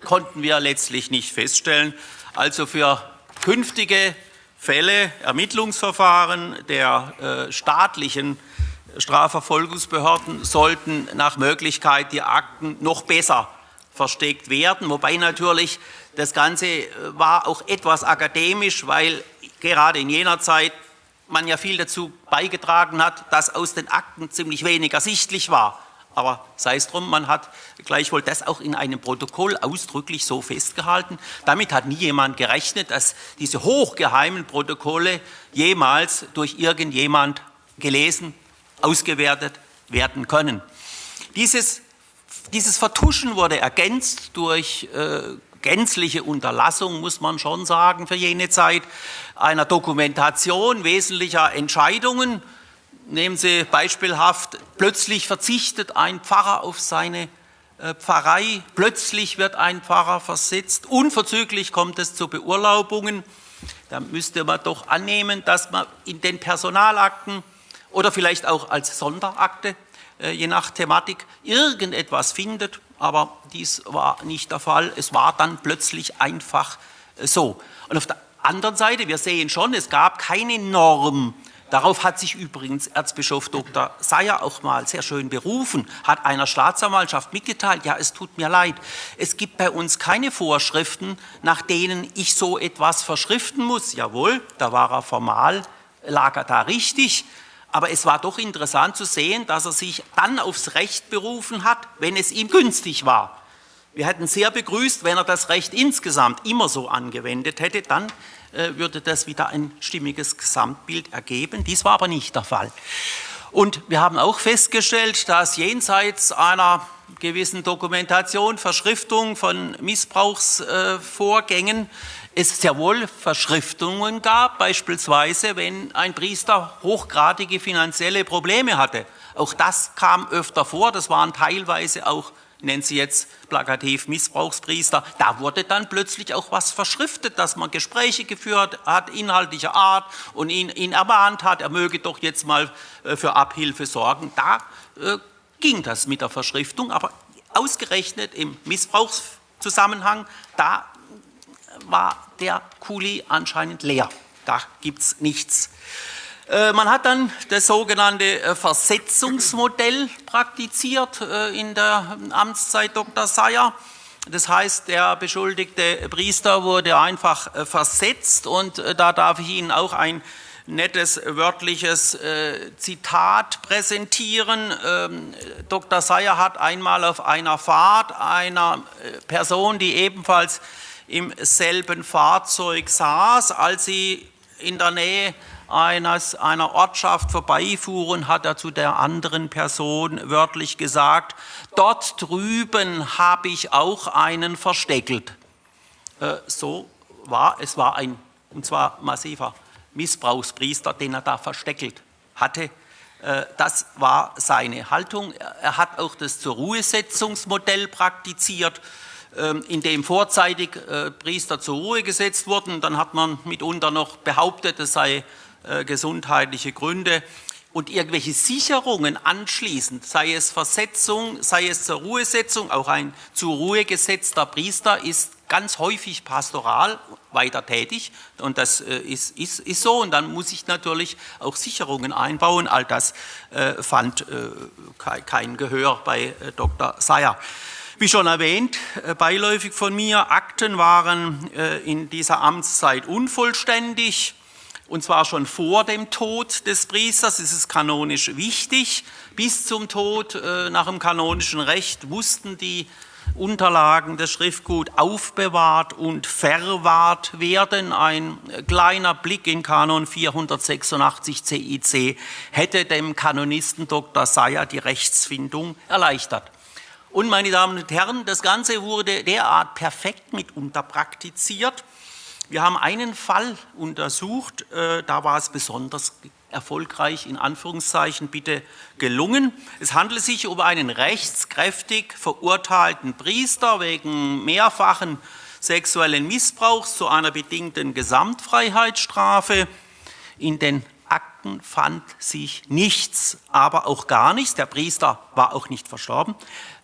konnten wir letztlich nicht feststellen. Also für künftige Fälle, Ermittlungsverfahren der äh, staatlichen Strafverfolgungsbehörden sollten nach Möglichkeit die Akten noch besser versteckt werden. Wobei natürlich das Ganze äh, war auch etwas akademisch, weil gerade in jener Zeit man ja viel dazu beigetragen hat, dass aus den Akten ziemlich wenig ersichtlich war. Aber sei es drum, man hat gleichwohl das auch in einem Protokoll ausdrücklich so festgehalten. Damit hat nie jemand gerechnet, dass diese hochgeheimen Protokolle jemals durch irgendjemand gelesen, ausgewertet werden können. Dieses, dieses Vertuschen wurde ergänzt durch äh, gänzliche Unterlassung, muss man schon sagen, für jene Zeit, einer Dokumentation wesentlicher Entscheidungen, Nehmen Sie beispielhaft, plötzlich verzichtet ein Pfarrer auf seine äh, Pfarrei. Plötzlich wird ein Pfarrer versetzt. Unverzüglich kommt es zu Beurlaubungen. Da müsste man doch annehmen, dass man in den Personalakten oder vielleicht auch als Sonderakte, äh, je nach Thematik, irgendetwas findet. Aber dies war nicht der Fall. Es war dann plötzlich einfach äh, so. Und auf der anderen Seite, wir sehen schon, es gab keine Norm Darauf hat sich übrigens Erzbischof Dr. Seyer auch mal sehr schön berufen, hat einer Staatsanwaltschaft mitgeteilt, ja, es tut mir leid, es gibt bei uns keine Vorschriften, nach denen ich so etwas verschriften muss. Jawohl, da war er formal, lag er da richtig, aber es war doch interessant zu sehen, dass er sich dann aufs Recht berufen hat, wenn es ihm günstig war. Wir hätten sehr begrüßt, wenn er das Recht insgesamt immer so angewendet hätte, dann würde das wieder ein stimmiges Gesamtbild ergeben. Dies war aber nicht der Fall. Und wir haben auch festgestellt, dass jenseits einer gewissen Dokumentation, Verschriftung von Missbrauchsvorgängen es sehr wohl Verschriftungen gab, beispielsweise wenn ein Priester hochgradige finanzielle Probleme hatte. Auch das kam öfter vor, das waren teilweise auch nennen sie jetzt plakativ Missbrauchspriester, da wurde dann plötzlich auch was verschriftet, dass man Gespräche geführt hat, inhaltlicher Art und ihn, ihn ermahnt hat, er möge doch jetzt mal äh, für Abhilfe sorgen. Da äh, ging das mit der Verschriftung, aber ausgerechnet im Missbrauchszusammenhang, da war der Kuli anscheinend leer. Da gibt es nichts. Äh, man hat dann das sogenannte äh, Versetzungsmodell praktiziert äh, in der Amtszeit Dr. Seyer. Das heißt, der beschuldigte Priester wurde einfach versetzt und da darf ich Ihnen auch ein nettes wörtliches Zitat präsentieren. Ähm, Dr. Seyer hat einmal auf einer Fahrt einer Person, die ebenfalls im selben Fahrzeug saß, als sie in der Nähe eines, einer Ortschaft vorbeifuhren, hat er zu der anderen Person wörtlich gesagt, dort drüben habe ich auch einen versteckelt. Äh, so war, es war ein, und zwar massiver Missbrauchspriester, den er da versteckelt hatte. Äh, das war seine Haltung. Er hat auch das zur Ruhesetzungsmodell praktiziert, ähm, in dem vorzeitig äh, Priester zur Ruhe gesetzt wurden. Dann hat man mitunter noch behauptet, es sei äh, gesundheitliche Gründe und irgendwelche Sicherungen anschließend, sei es Versetzung, sei es zur Ruhesetzung, auch ein zur Ruhe gesetzter Priester ist ganz häufig pastoral weiter tätig und das äh, ist, ist, ist so und dann muss ich natürlich auch Sicherungen einbauen. All das äh, fand äh, kein Gehör bei äh, Dr. Seyer. Wie schon erwähnt, äh, beiläufig von mir, Akten waren in dieser Amtszeit unvollständig und zwar schon vor dem Tod des Priesters, ist kanonisch wichtig. Bis zum Tod äh, nach dem kanonischen Recht mussten die Unterlagen des Schriftgut aufbewahrt und verwahrt werden. Ein kleiner Blick in Kanon 486 CIC hätte dem Kanonisten Dr. Seyer die Rechtsfindung erleichtert. Und meine Damen und Herren, das Ganze wurde derart perfekt mitunter praktiziert, wir haben einen Fall untersucht, äh, da war es besonders erfolgreich, in Anführungszeichen bitte gelungen. Es handelt sich um einen rechtskräftig verurteilten Priester wegen mehrfachen sexuellen Missbrauchs zu einer bedingten Gesamtfreiheitsstrafe. In den Akten fand sich nichts, aber auch gar nichts. Der Priester war auch nicht verstorben.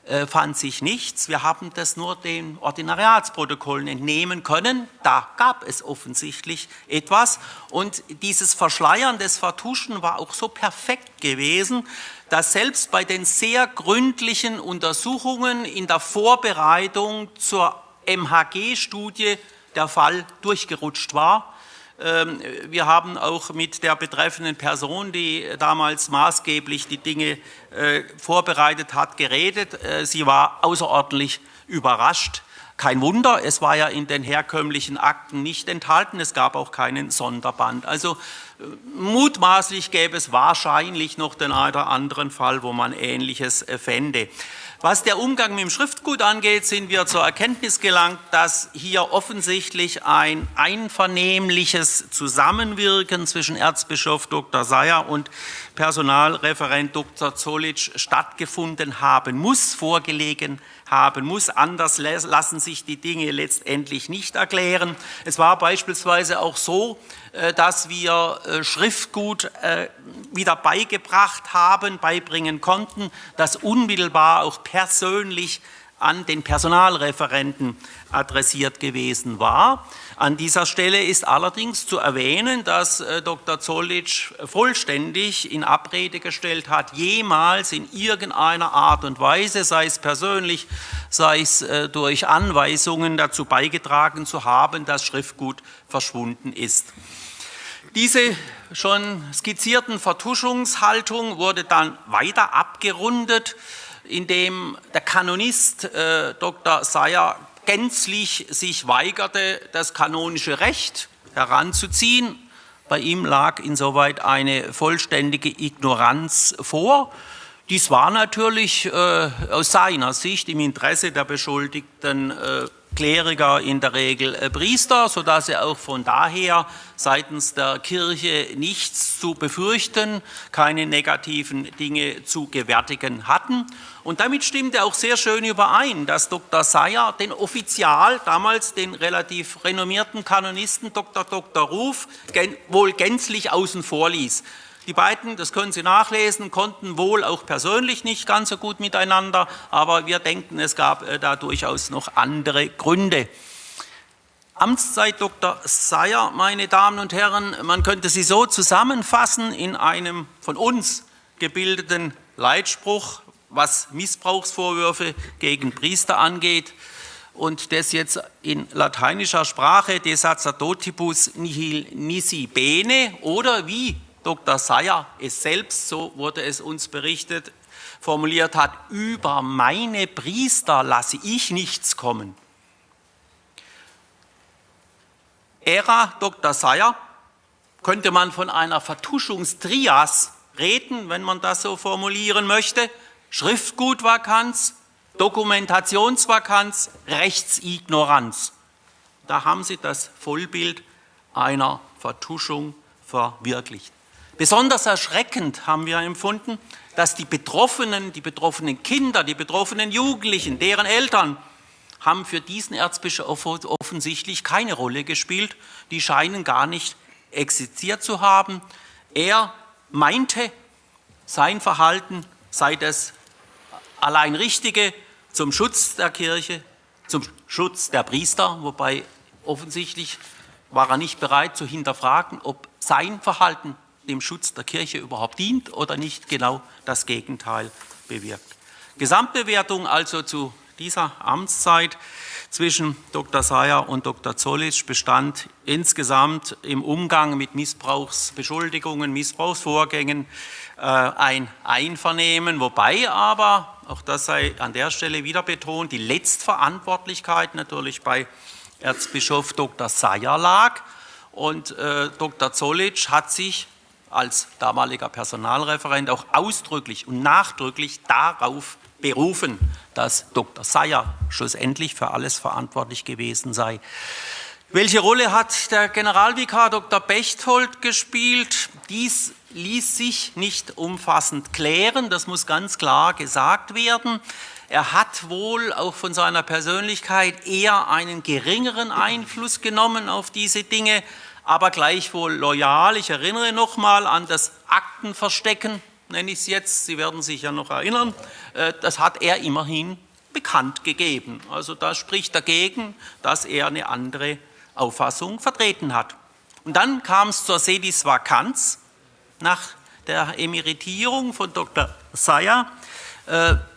Äh, fand sich nichts. Wir haben das nur den Ordinariatsprotokollen entnehmen können. Da gab es offensichtlich etwas. Und dieses Verschleiern des Vertuschen war auch so perfekt gewesen, dass selbst bei den sehr gründlichen Untersuchungen in der Vorbereitung zur MHG-Studie der Fall durchgerutscht war. Ähm, wir haben auch mit der betreffenden Person, die damals maßgeblich die Dinge äh, vorbereitet hat, geredet. Äh, sie war außerordentlich überrascht. Kein Wunder, es war ja in den herkömmlichen Akten nicht enthalten, es gab auch keinen Sonderband. Also äh, mutmaßlich gäbe es wahrscheinlich noch den einen oder anderen Fall, wo man Ähnliches fände. Was der Umgang mit dem Schriftgut angeht, sind wir zur Erkenntnis gelangt, dass hier offensichtlich ein einvernehmliches Zusammenwirken zwischen Erzbischof Dr. Seyer und Personalreferent Dr. Zolic stattgefunden haben muss, vorgelegen haben muss. Anders lassen sich die Dinge letztendlich nicht erklären. Es war beispielsweise auch so, äh, dass wir äh, Schriftgut äh, wieder beigebracht haben, beibringen konnten, das unmittelbar auch persönlich an den Personalreferenten adressiert gewesen war. An dieser Stelle ist allerdings zu erwähnen, dass äh, Dr. Zollitsch vollständig in Abrede gestellt hat, jemals in irgendeiner Art und Weise, sei es persönlich, sei es äh, durch Anweisungen dazu beigetragen zu haben, dass Schriftgut verschwunden ist. Diese schon skizzierten Vertuschungshaltung wurde dann weiter abgerundet, indem der Kanonist äh, Dr. Seyer gänzlich sich weigerte, das kanonische Recht heranzuziehen. Bei ihm lag insoweit eine vollständige Ignoranz vor. Dies war natürlich äh, aus seiner Sicht im Interesse der Beschuldigten äh, Kleriker in der Regel äh, Priester, sodass er auch von daher seitens der Kirche nichts zu befürchten, keine negativen Dinge zu gewärtigen hatten. Und damit stimmte auch sehr schön überein, dass Dr. Seyer den Offizial, damals den relativ renommierten Kanonisten Dr. Dr. Ruf, wohl gänzlich außen vor ließ. Die beiden, das können Sie nachlesen, konnten wohl auch persönlich nicht ganz so gut miteinander, aber wir denken, es gab äh, da durchaus noch andere Gründe. Amtszeit Dr. Seyer, meine Damen und Herren, man könnte sie so zusammenfassen in einem von uns gebildeten Leitspruch, was Missbrauchsvorwürfe gegen Priester angeht und das jetzt in lateinischer Sprache de sacerdotibus nihil nisi bene oder wie Dr. Seyer es selbst, so wurde es uns berichtet, formuliert hat, über meine Priester lasse ich nichts kommen. Ära Dr. Seyer könnte man von einer Vertuschungstrias reden, wenn man das so formulieren möchte. Schriftgutvakanz, Dokumentationsvakanz, Rechtsignoranz. Da haben Sie das Vollbild einer Vertuschung verwirklicht. Besonders erschreckend haben wir empfunden, dass die Betroffenen, die betroffenen Kinder, die betroffenen Jugendlichen, deren Eltern haben für diesen Erzbischof offensichtlich keine Rolle gespielt. Die scheinen gar nicht existiert zu haben. Er meinte, sein Verhalten sei das allein Richtige zum Schutz der Kirche, zum Schutz der Priester, wobei offensichtlich war er nicht bereit zu hinterfragen, ob sein Verhalten dem Schutz der Kirche überhaupt dient oder nicht genau das Gegenteil bewirkt. Gesamtbewertung also zu dieser Amtszeit zwischen Dr. Sayer und Dr. Zollitsch bestand insgesamt im Umgang mit Missbrauchsbeschuldigungen, Missbrauchsvorgängen äh, ein Einvernehmen, wobei aber, auch das sei an der Stelle wieder betont, die Letztverantwortlichkeit natürlich bei Erzbischof Dr. Sayer lag und äh, Dr. Zollitsch hat sich als damaliger Personalreferent auch ausdrücklich und nachdrücklich darauf berufen, dass Dr. Seyer schlussendlich für alles verantwortlich gewesen sei. Welche Rolle hat der Generalvikar Dr. Bechtold gespielt? Dies ließ sich nicht umfassend klären, das muss ganz klar gesagt werden. Er hat wohl auch von seiner Persönlichkeit eher einen geringeren Einfluss genommen auf diese Dinge, aber gleichwohl loyal. Ich erinnere nochmal an das Aktenverstecken, nenne ich es jetzt, Sie werden sich ja noch erinnern, äh, das hat er immerhin bekannt gegeben. Also das spricht dagegen, dass er eine andere Auffassung vertreten hat. Und dann kam es zur Sedis Vakanz nach der Emeritierung von Dr. Seyer äh,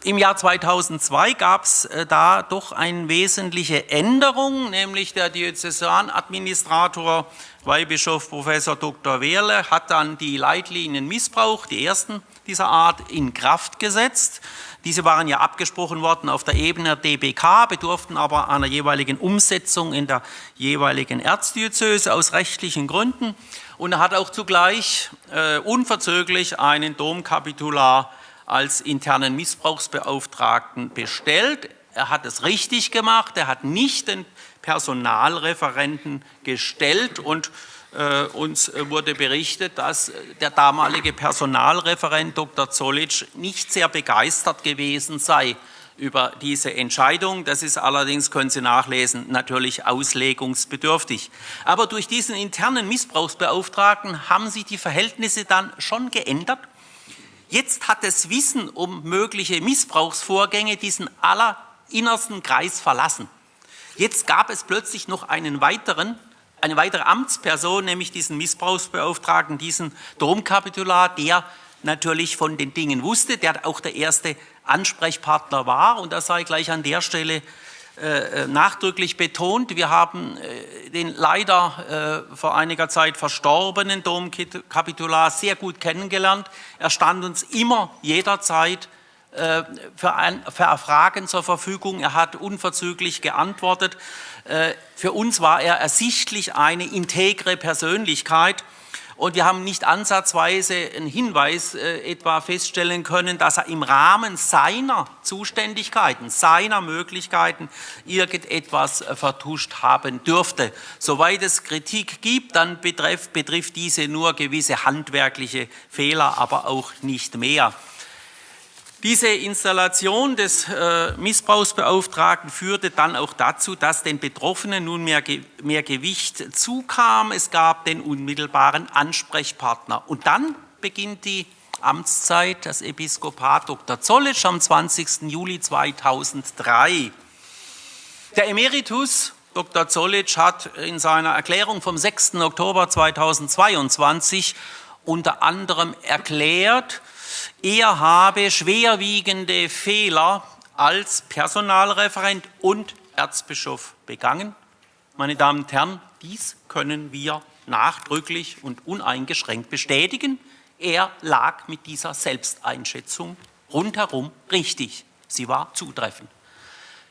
Im Jahr 2002 gab es äh, da doch eine wesentliche Änderung, nämlich der Diözesanadministrator Weihbischof Professor Dr. Wehrle hat dann die Leitlinien Missbrauch, die ersten dieser Art, in Kraft gesetzt. Diese waren ja abgesprochen worden auf der Ebene der DBK, bedurften aber einer jeweiligen Umsetzung in der jeweiligen Erzdiözese aus rechtlichen Gründen. Und er hat auch zugleich äh, unverzögerlich einen Domkapitular als internen Missbrauchsbeauftragten bestellt. Er hat es richtig gemacht, er hat nicht den Personalreferenten gestellt und äh, uns wurde berichtet, dass der damalige Personalreferent Dr. Zollitsch nicht sehr begeistert gewesen sei über diese Entscheidung. Das ist allerdings, können Sie nachlesen, natürlich auslegungsbedürftig. Aber durch diesen internen Missbrauchsbeauftragten haben sich die Verhältnisse dann schon geändert. Jetzt hat das Wissen um mögliche Missbrauchsvorgänge diesen allerinnersten Kreis verlassen. Jetzt gab es plötzlich noch einen weiteren, eine weitere Amtsperson, nämlich diesen Missbrauchsbeauftragten, diesen Domkapitular, der natürlich von den Dingen wusste, der auch der erste Ansprechpartner war. Und das sei gleich an der Stelle nachdrücklich betont. Wir haben äh, den leider äh, vor einiger Zeit verstorbenen Domkapitular sehr gut kennengelernt. Er stand uns immer jederzeit äh, für, ein, für Fragen zur Verfügung. Er hat unverzüglich geantwortet. Äh, für uns war er ersichtlich eine integre Persönlichkeit. Und wir haben nicht ansatzweise einen Hinweis äh, etwa feststellen können, dass er im Rahmen seiner Zuständigkeiten, seiner Möglichkeiten irgendetwas äh, vertuscht haben dürfte. Soweit es Kritik gibt, dann betrifft, betrifft diese nur gewisse handwerkliche Fehler, aber auch nicht mehr. Diese Installation des äh, Missbrauchsbeauftragten führte dann auch dazu, dass den Betroffenen nun mehr, mehr Gewicht zukam. Es gab den unmittelbaren Ansprechpartner. Und dann beginnt die Amtszeit des Episkopat Dr. Zollitsch am 20. Juli 2003. Der Emeritus Dr. Zollitsch hat in seiner Erklärung vom 6. Oktober 2022 unter anderem erklärt, er habe schwerwiegende Fehler als Personalreferent und Erzbischof begangen. Meine Damen und Herren, dies können wir nachdrücklich und uneingeschränkt bestätigen. Er lag mit dieser Selbsteinschätzung rundherum richtig. Sie war zutreffend.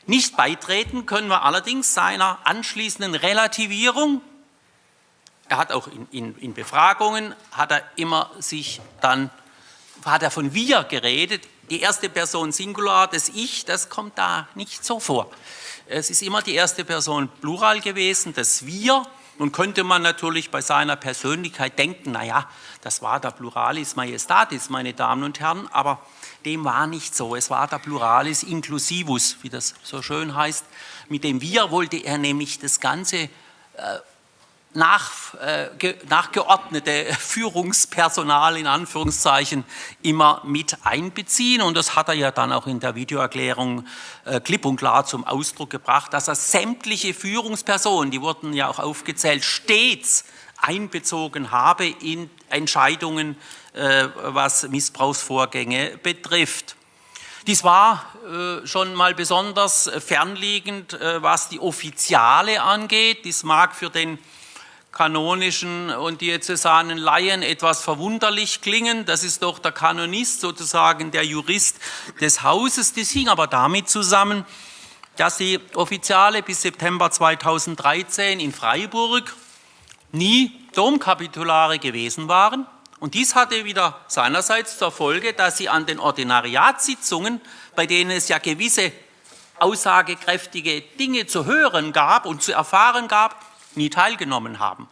Nicht beitreten können wir allerdings seiner anschließenden Relativierung. Er hat auch in, in, in Befragungen, hat er immer sich dann hat er von wir geredet. Die erste Person Singular, das Ich, das kommt da nicht so vor. Es ist immer die erste Person Plural gewesen, das Wir. Nun könnte man natürlich bei seiner Persönlichkeit denken, naja, das war der Pluralis Majestatis, meine Damen und Herren, aber dem war nicht so. Es war der Pluralis Inclusivus, wie das so schön heißt. Mit dem Wir wollte er nämlich das Ganze äh, nach, äh, nachgeordnete Führungspersonal in Anführungszeichen immer mit einbeziehen. Und das hat er ja dann auch in der Videoerklärung äh, klipp und klar zum Ausdruck gebracht, dass er sämtliche Führungspersonen, die wurden ja auch aufgezählt, stets einbezogen habe in Entscheidungen, äh, was Missbrauchsvorgänge betrifft. Dies war äh, schon mal besonders fernliegend, äh, was die Offiziale angeht. Dies mag für den kanonischen und diözesanen Laien etwas verwunderlich klingen. Das ist doch der Kanonist, sozusagen der Jurist des Hauses. Das hing aber damit zusammen, dass die Offiziale bis September 2013 in Freiburg nie Domkapitulare gewesen waren. Und dies hatte wieder seinerseits zur Folge, dass sie an den Ordinariatssitzungen, bei denen es ja gewisse aussagekräftige Dinge zu hören gab und zu erfahren gab, nie teilgenommen haben.